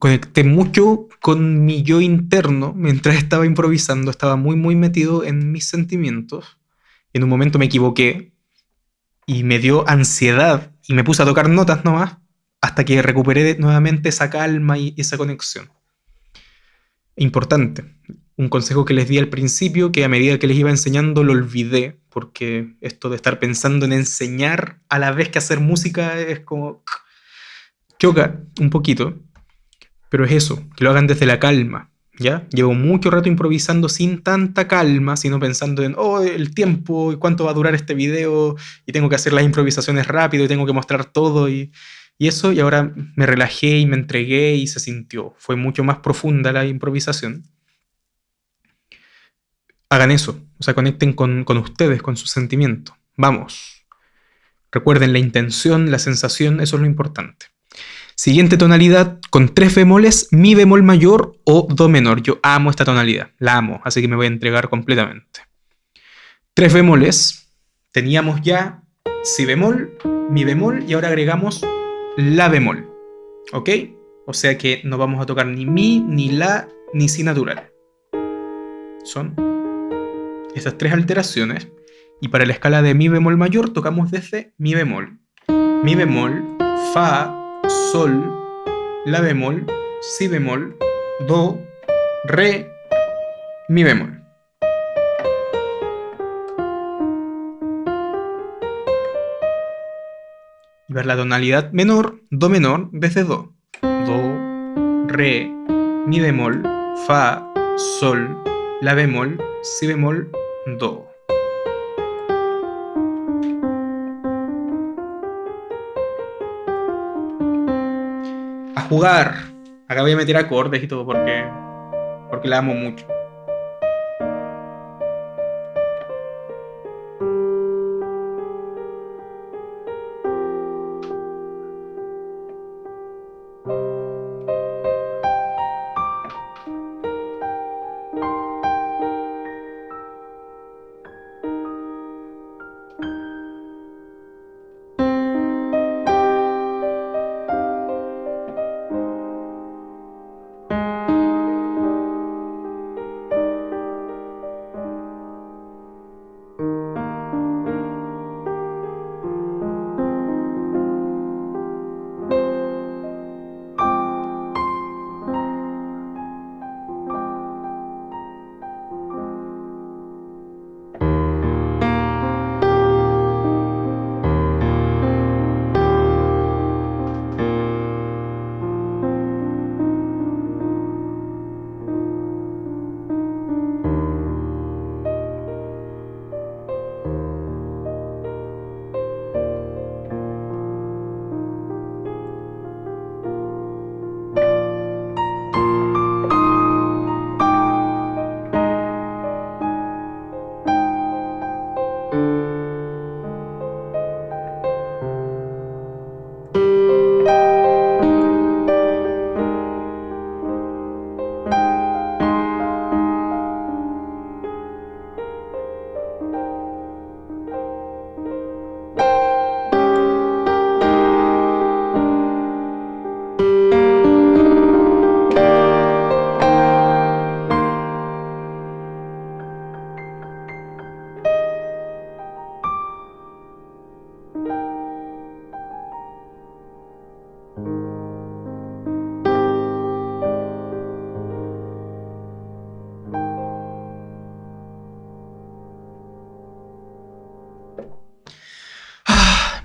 Speaker 1: Conecté mucho con mi yo interno mientras estaba improvisando, estaba muy, muy metido en mis sentimientos. En un momento me equivoqué y me dio ansiedad y me puse a tocar notas nomás hasta que recuperé nuevamente esa calma y esa conexión. Importante. Un consejo que les di al principio, que a medida que les iba enseñando lo olvidé, porque esto de estar pensando en enseñar a la vez que hacer música es como... choca un poquito. Pero es eso, que lo hagan desde la calma, ¿ya? Llevo mucho rato improvisando sin tanta calma, sino pensando en, oh, el tiempo, y cuánto va a durar este video, y tengo que hacer las improvisaciones rápido, y tengo que mostrar todo, y, y eso, y ahora me relajé y me entregué y se sintió. Fue mucho más profunda la improvisación. Hagan eso, o sea, conecten con, con ustedes, con su sentimiento. Vamos. Recuerden la intención, la sensación, eso es lo importante. Siguiente tonalidad con tres bemoles, mi bemol mayor o do menor. Yo amo esta tonalidad, la amo, así que me voy a entregar completamente. Tres bemoles, teníamos ya si bemol, mi bemol y ahora agregamos la bemol. ¿Ok? O sea que no vamos a tocar ni mi, ni la, ni si natural. Son estas tres alteraciones. Y para la escala de mi bemol mayor tocamos desde mi bemol. Mi bemol, fa, sol, la bemol, si bemol, do, re, mi bemol. Y ver la tonalidad menor, do menor, desde do. Do, re, mi bemol, fa, sol, la bemol, si bemol, do. Jugar. Acá voy a meter acordes y todo porque, porque la amo mucho.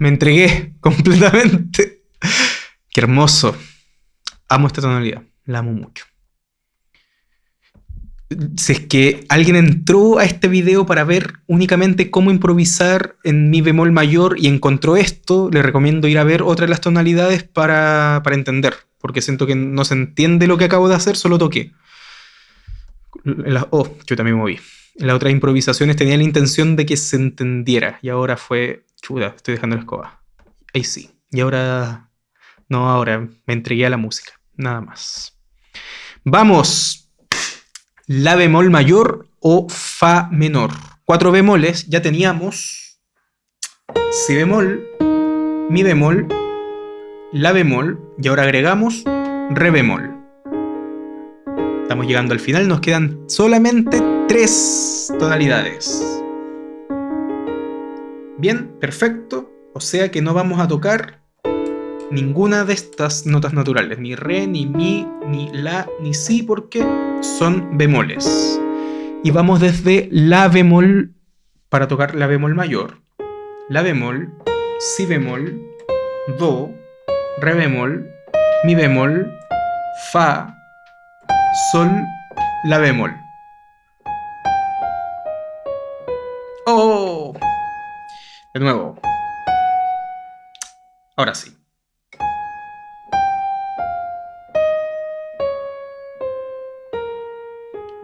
Speaker 1: Me entregué completamente. Qué hermoso. Amo esta tonalidad, la amo mucho. Si es que alguien entró a este video para ver únicamente cómo improvisar en mi bemol mayor y encontró esto, le recomiendo ir a ver otra de las tonalidades para, para entender, porque siento que no se entiende lo que acabo de hacer, solo toqué. oh, yo también moví. En las otras improvisaciones tenía la intención de que se entendiera y ahora fue, estoy dejando la escoba. Ahí sí. Y ahora, no, ahora me entregué a la música, nada más. Vamos. La bemol mayor o fa menor. Cuatro bemoles, ya teníamos si bemol, mi bemol, la bemol y ahora agregamos re bemol. Estamos llegando al final, nos quedan solamente tres tonalidades. Bien, perfecto. O sea que no vamos a tocar ninguna de estas notas naturales, ni re, ni mi, ni la, ni si, porque son bemoles. Y vamos desde la bemol para tocar la bemol mayor, la bemol, si bemol, do, re bemol, mi bemol, fa, sol, la bemol. De nuevo. Ahora sí.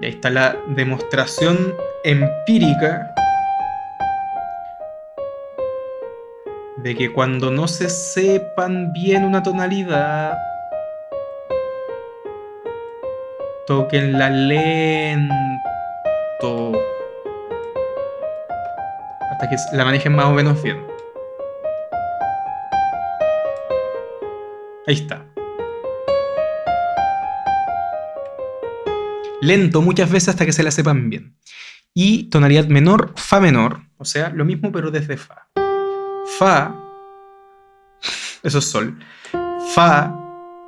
Speaker 1: Y ahí está la demostración empírica de que cuando no se sepan bien una tonalidad, Toquenla lento. Hasta que la manejen más o menos bien. Ahí está. Lento muchas veces hasta que se la sepan bien. Y tonalidad menor, fa menor. O sea, lo mismo pero desde fa. Fa, eso es sol. Fa,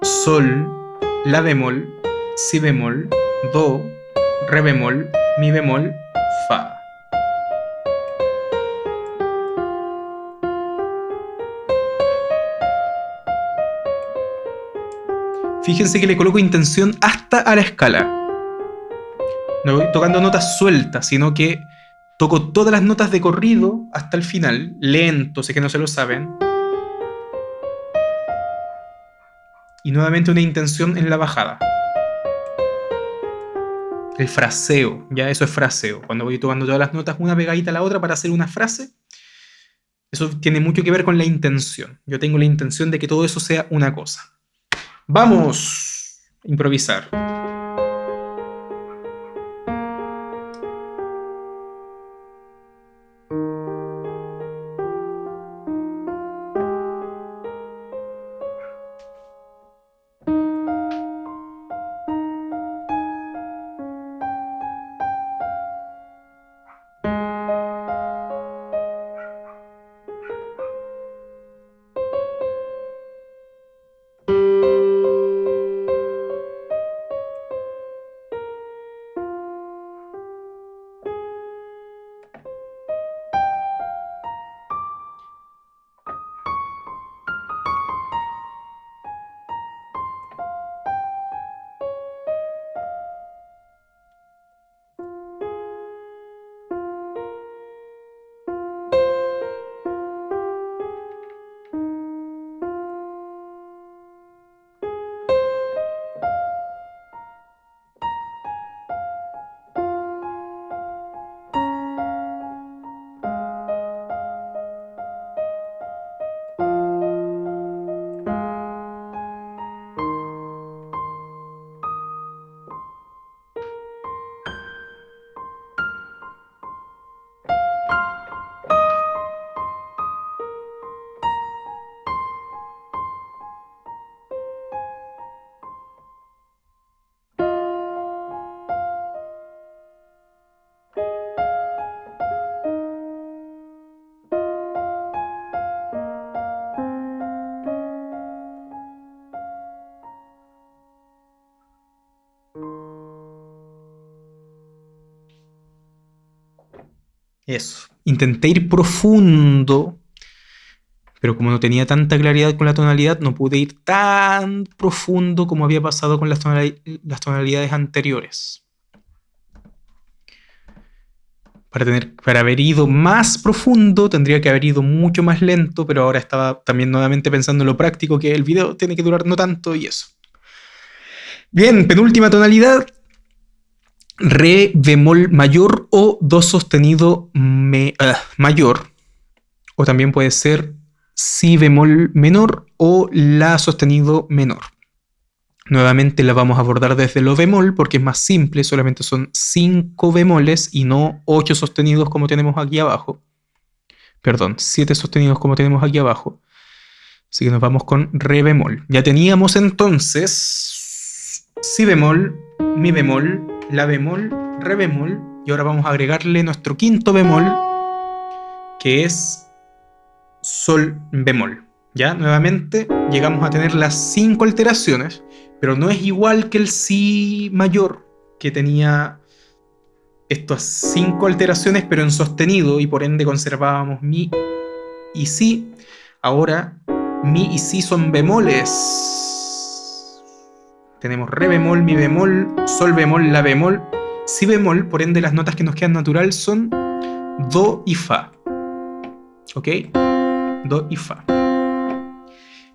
Speaker 1: sol, la bemol, si bemol, do, re bemol, mi bemol, Fíjense que le coloco intención hasta a la escala. No voy tocando notas sueltas, sino que toco todas las notas de corrido hasta el final, lento, sé que no se lo saben. Y nuevamente una intención en la bajada el fraseo, ya eso es fraseo. Cuando voy tomando todas las notas una pegadita a la otra para hacer una frase, eso tiene mucho que ver con la intención. Yo tengo la intención de que todo eso sea una cosa. Vamos a improvisar. Eso. Intenté ir profundo, pero como no tenía tanta claridad con la tonalidad, no pude ir tan profundo como había pasado con las, tonalidades anteriores. Para, tener, para haber ido más profundo tendría que haber ido mucho más lento, pero ahora estaba también nuevamente pensando en lo práctico, que el video tiene que durar no tanto y eso. Bien, penúltima tonalidad, re bemol mayor o do sostenido ah, mayor, o también puede ser si bemol menor o la sostenido menor. Nuevamente la vamos a abordar desde lo bemol porque es más simple, solamente son 5 bemoles y no 8 sostenidos como tenemos aquí abajo. Perdón, 7 sostenidos como tenemos aquí abajo. Así que nos vamos con re bemol. Ya teníamos entonces si bemol, mi bemol, la bemol, re bemol y ahora vamos a agregarle nuestro quinto bemol que es sol bemol. ¿Ya? Nuevamente llegamos a tener las cinco alteraciones, pero no es igual que el si mayor, que tenía estas cinco alteraciones, pero en sostenido, y por ende conservábamos mi y si. Ahora, mi y si son bemoles. Tenemos re bemol, mi bemol, sol bemol, la bemol, si bemol, por ende las notas que nos quedan natural son do y fa. ¿Ok? do y fa.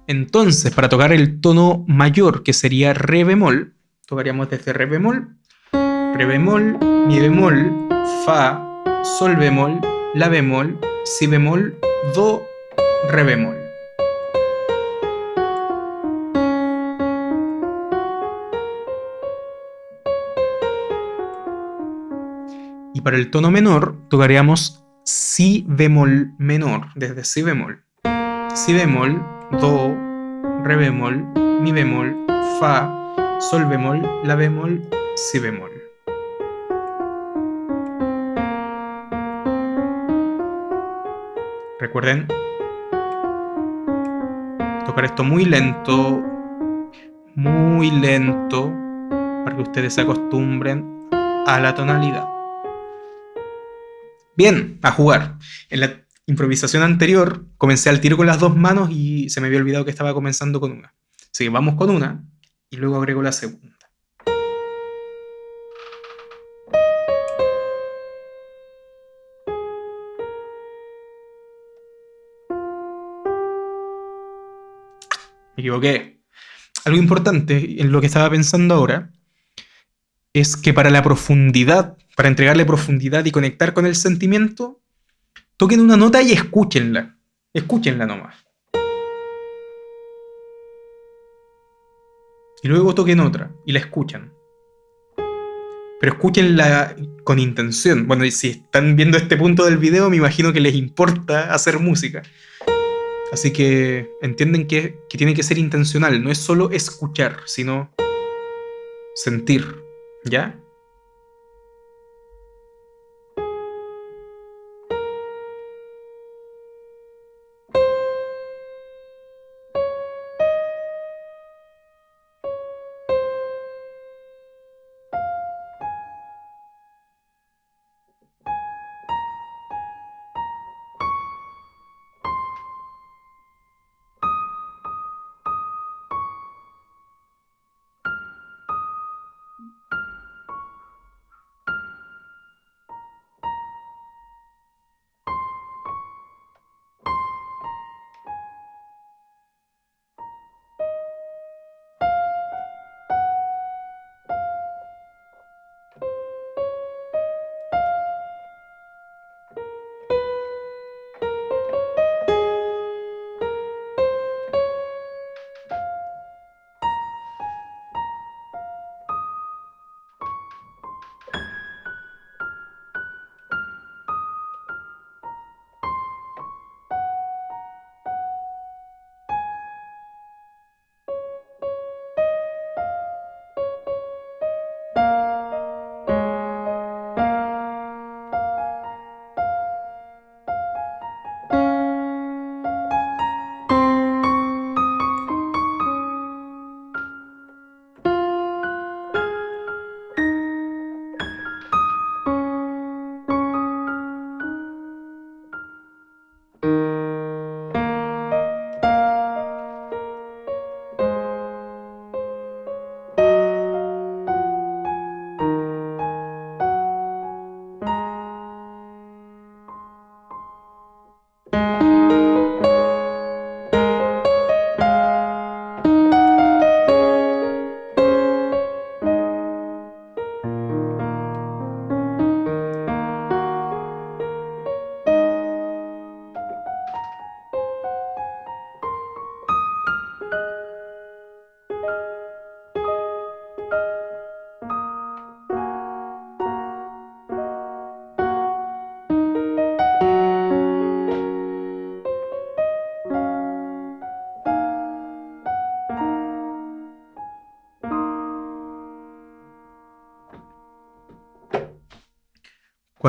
Speaker 1: Entonces, para tocar el tono mayor, que sería re bemol, tocaríamos desde re bemol, re bemol, mi bemol, fa, sol bemol, la bemol, si bemol, do, re bemol. Para el tono menor, tocaríamos si bemol menor, desde si bemol. Si bemol, do, re bemol, mi bemol, fa, sol bemol, la bemol, si bemol. Recuerden tocar esto muy lento, muy lento, para que ustedes se acostumbren a la tonalidad. Bien, a jugar. En la improvisación anterior comencé al tiro con las dos manos y se me había olvidado que estaba comenzando con una. Así que vamos con una y luego agrego la segunda. Me equivoqué. Algo importante en lo que estaba pensando ahora es que para la profundidad, para entregarle profundidad y conectar con el sentimiento, toquen una nota y escúchenla. Escúchenla nomás. Y luego toquen otra y la escuchan. Pero escúchenla con intención. Bueno, y si están viendo este punto del video, me imagino que les importa hacer música. Así que entienden que, que tiene que ser intencional. No es solo escuchar, sino sentir. ¿Ya?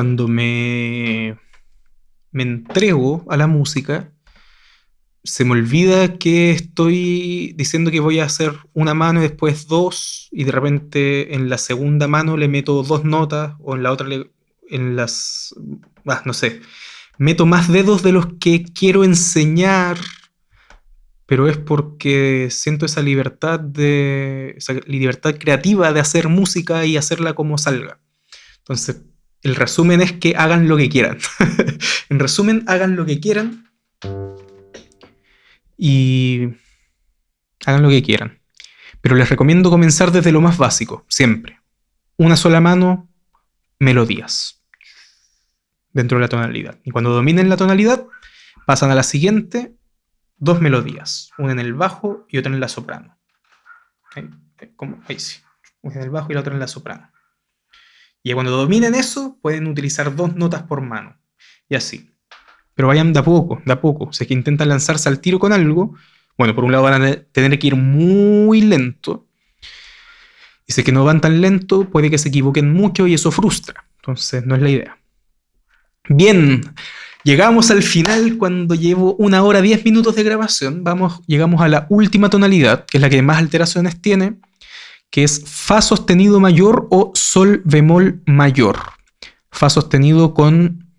Speaker 1: Cuando me, me entrego a la música, se me olvida que estoy diciendo que voy a hacer una mano y después dos, y de repente en la segunda mano le meto dos notas, o en la otra en las... Ah, no sé. Meto más dedos de los que quiero enseñar, pero es porque siento esa libertad de... esa libertad creativa de hacer música y hacerla como salga. Entonces, el resumen es que hagan lo que quieran. en resumen, hagan lo que quieran y hagan lo que quieran. Pero les recomiendo comenzar desde lo más básico, siempre. Una sola mano, melodías. Dentro de la tonalidad. Y cuando dominen la tonalidad, pasan a la siguiente, dos melodías. Una en el bajo y otra en la soprano. Ahí, ahí sí. Una en el bajo y la otra en la soprano. Y cuando dominen eso, pueden utilizar dos notas por mano. Y así pero vayan de a poco, de a poco. Si es que intentan lanzarse al tiro con algo, bueno, por un lado van a tener que ir muy lento. Y si es que no van tan lento, puede que se equivoquen mucho y eso frustra. Entonces, no es la idea. Bien, llegamos al final cuando llevo una hora, diez minutos de grabación. Vamos, llegamos a la última tonalidad, que es la que más alteraciones tiene, que es Fa sostenido mayor o Sol bemol mayor. Fa sostenido con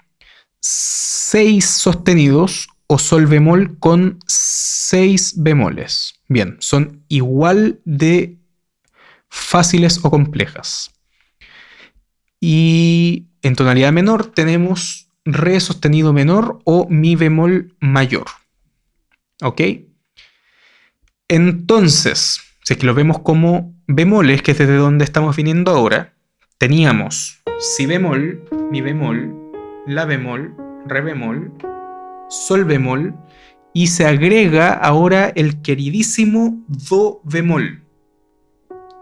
Speaker 1: 6 sostenidos o sol bemol con 6 bemoles. Bien, son igual de fáciles o complejas. Y en tonalidad menor tenemos re sostenido menor o mi bemol mayor. ¿Ok? Entonces, si es que lo vemos como bemoles, que es desde donde estamos viniendo ahora, teníamos si bemol, mi bemol, la bemol, re bemol, sol bemol y se agrega ahora el queridísimo do bemol.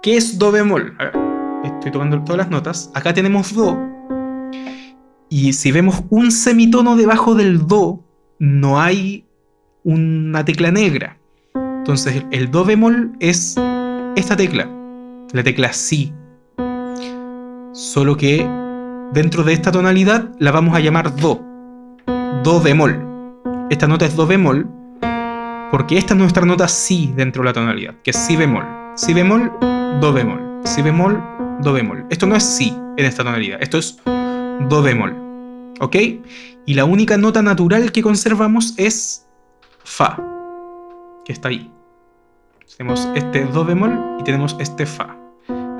Speaker 1: ¿Qué es do bemol? estoy tomando todas las notas. Acá tenemos do y si vemos un semitono debajo del do, no hay una tecla negra. Entonces el do bemol es esta tecla, la tecla si. Solo que Dentro de esta tonalidad la vamos a llamar Do, Do bemol. Esta nota es Do bemol porque esta es nuestra nota Si dentro de la tonalidad, que es Si bemol. Si bemol, Do bemol. Si bemol, Do bemol. Esto no es Si en esta tonalidad, esto es Do bemol. ¿Ok? Y la única nota natural que conservamos es Fa, que está ahí. Tenemos este Do bemol y tenemos este Fa,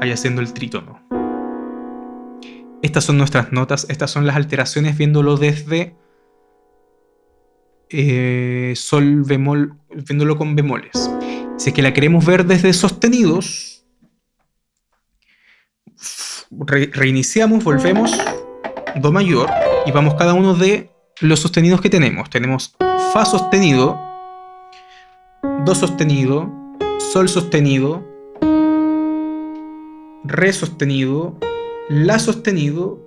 Speaker 1: ahí haciendo el trítono. Estas son nuestras notas, estas son las alteraciones viéndolo desde eh, sol bemol, viéndolo con bemoles. Si es que la queremos ver desde sostenidos, reiniciamos, volvemos, do mayor, y vamos cada uno de los sostenidos que tenemos. Tenemos fa sostenido, do sostenido, sol sostenido, re sostenido, la sostenido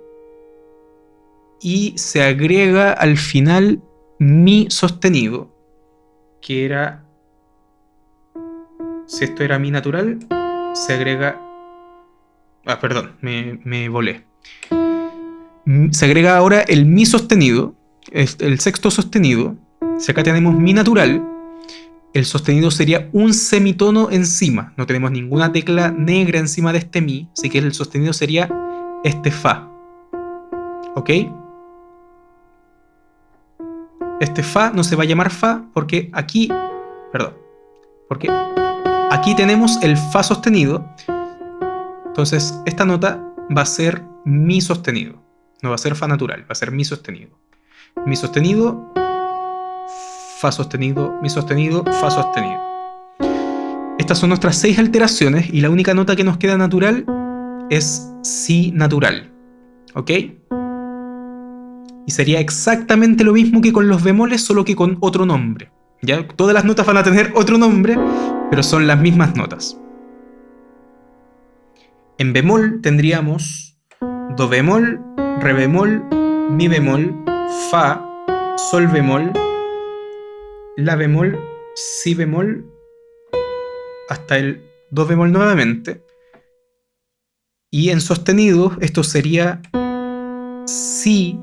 Speaker 1: y se agrega al final mi sostenido, que era, si esto era mi natural, se agrega, ah, perdón, me, me volé. Se agrega ahora el mi sostenido, el sexto sostenido, si acá tenemos mi natural, el sostenido sería un semitono encima, no tenemos ninguna tecla negra encima de este mi, así que el sostenido sería este Fa. ¿Ok? Este Fa no se va a llamar Fa porque aquí, perdón, porque aquí tenemos el Fa sostenido. Entonces esta nota va a ser Mi sostenido. No va a ser Fa natural, va a ser Mi sostenido. Mi sostenido, Fa sostenido, Mi sostenido, Fa sostenido. Estas son nuestras seis alteraciones y la única nota que nos queda natural es si natural. ¿Ok? Y sería exactamente lo mismo que con los bemoles, solo que con otro nombre. ¿Ya? Todas las notas van a tener otro nombre, pero son las mismas notas. En bemol tendríamos do bemol, re bemol, mi bemol, fa, sol bemol, la bemol, si bemol, hasta el do bemol nuevamente, y en sostenido esto sería si,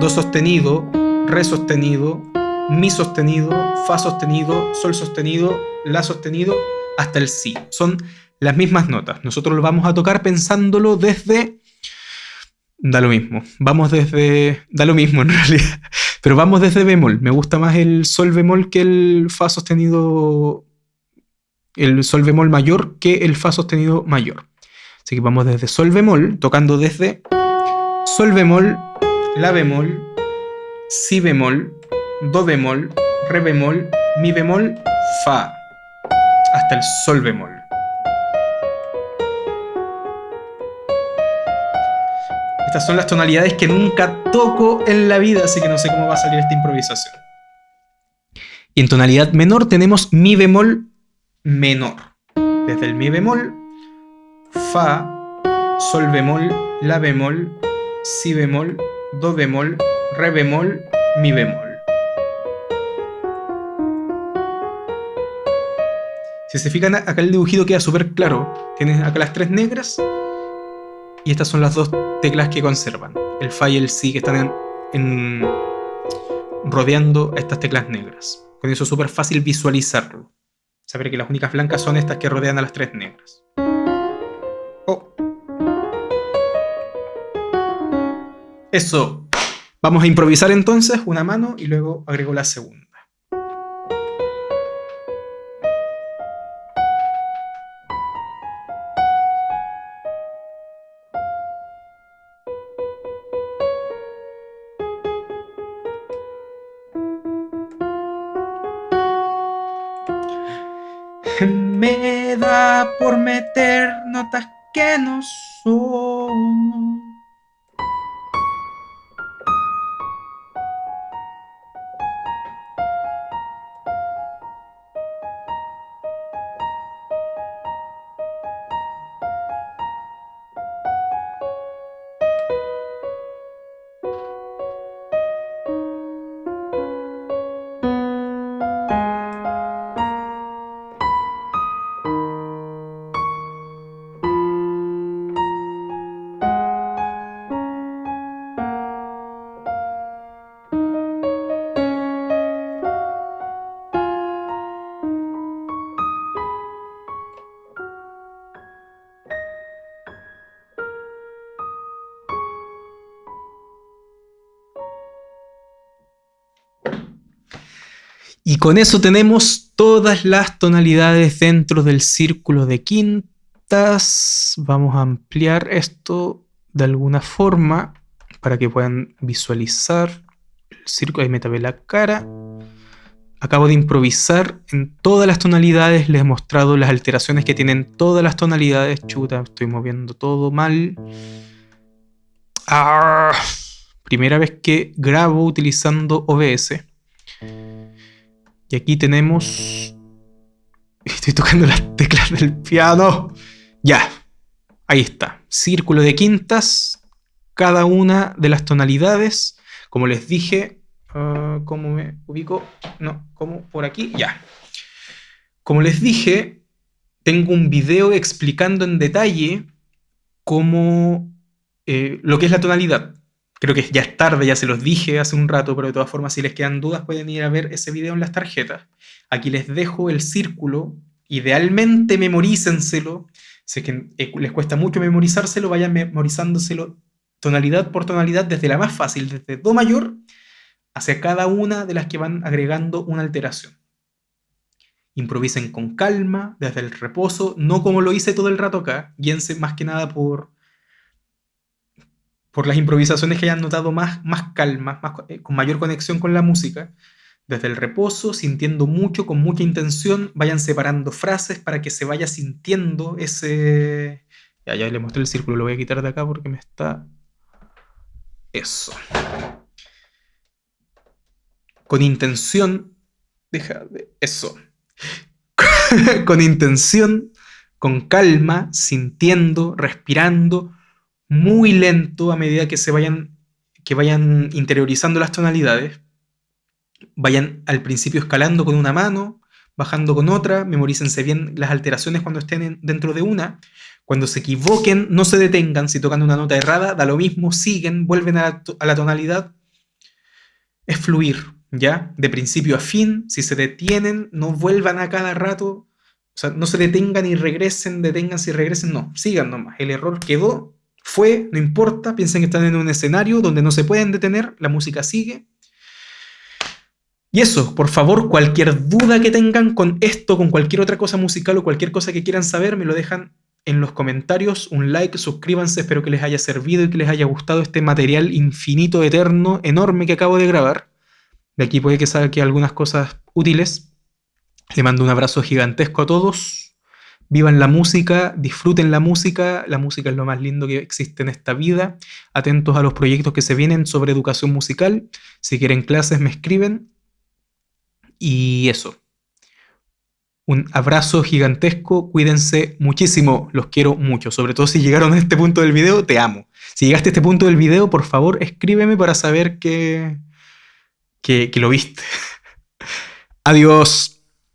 Speaker 1: do sostenido, re sostenido, mi sostenido, fa sostenido, sol sostenido, la sostenido, hasta el si. Son las mismas notas. Nosotros lo vamos a tocar pensándolo desde... Da lo mismo. Vamos desde... Da lo mismo en realidad. Pero vamos desde bemol. Me gusta más el sol bemol que el fa sostenido... El sol bemol mayor que el fa sostenido mayor. Así que vamos desde sol bemol, tocando desde sol bemol, la bemol, si bemol, do bemol, re bemol, mi bemol, fa, hasta el sol bemol. Estas son las tonalidades que nunca toco en la vida, así que no sé cómo va a salir esta improvisación. Y en tonalidad menor tenemos mi bemol menor. Desde el mi bemol, fa, sol bemol, la bemol, si bemol, do bemol, re bemol, mi bemol. Si se fijan acá el dibujito queda súper claro. Tienes acá las tres negras y estas son las dos teclas que conservan. El Fa y el Si que están en, rodeando estas teclas negras. Con eso es súper fácil visualizarlo. Saber que las únicas blancas son estas que rodean a las tres negras. Oh. Eso. Vamos a improvisar entonces una mano y luego agrego la segunda. Me da por meter notas que no son. Con eso tenemos todas las tonalidades dentro del círculo de quintas. Vamos a ampliar esto de alguna forma para que puedan visualizar el círculo. Ahí me tapé la cara. Acabo de improvisar en todas las tonalidades. Les he mostrado las alteraciones que tienen todas las tonalidades. Chuta, estoy moviendo todo mal. Ah, primera vez que grabo utilizando OBS. Y aquí tenemos... Estoy tocando las teclas del piano. Ya, ahí está. Círculo de quintas, cada una de las tonalidades. Como les dije, uh, ¿cómo me ubico? No, ¿cómo? Por aquí, ya. Como les dije, tengo un video explicando en detalle cómo... Eh, lo que es la tonalidad. Creo que ya es tarde, ya se los dije hace un rato, pero de todas formas, si les quedan dudas, pueden ir a ver ese video en las tarjetas. Aquí les dejo el círculo. Idealmente memorícenselo. Sé que eh, les cuesta mucho memorizárselo, vayan memorizándoselo tonalidad por tonalidad, desde la más fácil, desde Do mayor, hacia cada una de las que van agregando una alteración. Improvisen con calma, desde el reposo, no como lo hice todo el rato acá, guíense más que nada por por las improvisaciones que hayan notado más, más calma, más, eh, con mayor conexión con la música. Desde el reposo, sintiendo mucho, con mucha intención, vayan separando frases para que se vaya sintiendo ese... Ya, ya le mostré el círculo, lo voy a quitar de acá porque me está... Eso. Con intención... Deja de... Eso. con intención, con calma, sintiendo, respirando, muy lento a medida que se vayan, que vayan interiorizando las tonalidades. Vayan al principio escalando con una mano, bajando con otra, memorícense bien las alteraciones cuando estén dentro de una. Cuando se equivoquen, no se detengan. Si tocan una nota errada, da lo mismo, siguen, vuelven a la, tonalidad. Es fluir, ¿ya? De principio a fin. Si se detienen, no vuelvan a cada rato. O sea, no se detengan y regresen, deténganse y regresen. No, sigan nomás. El error quedó, fue, no importa. Piensen que están en un escenario donde no se pueden detener. La música sigue. Y eso, por favor, cualquier duda que tengan con esto, con cualquier otra cosa musical o cualquier cosa que quieran saber, me lo dejan en los comentarios, un like, suscríbanse, espero que les haya servido y que les haya gustado este material infinito, eterno, enorme que acabo de grabar. De aquí puede que salgan algunas cosas útiles. Le mando un abrazo gigantesco a todos. Vivan la música, disfruten la música. La música es lo más lindo que existe en esta vida. Atentos a los proyectos que se vienen sobre educación musical. Si quieren clases, me escriben. Y eso. Un abrazo gigantesco, cuídense muchísimo, los quiero mucho. Sobre todo si llegaron a este punto del video, te amo. Si llegaste a este punto del video, por favor, escríbeme para saber que, que, que lo viste. Adiós.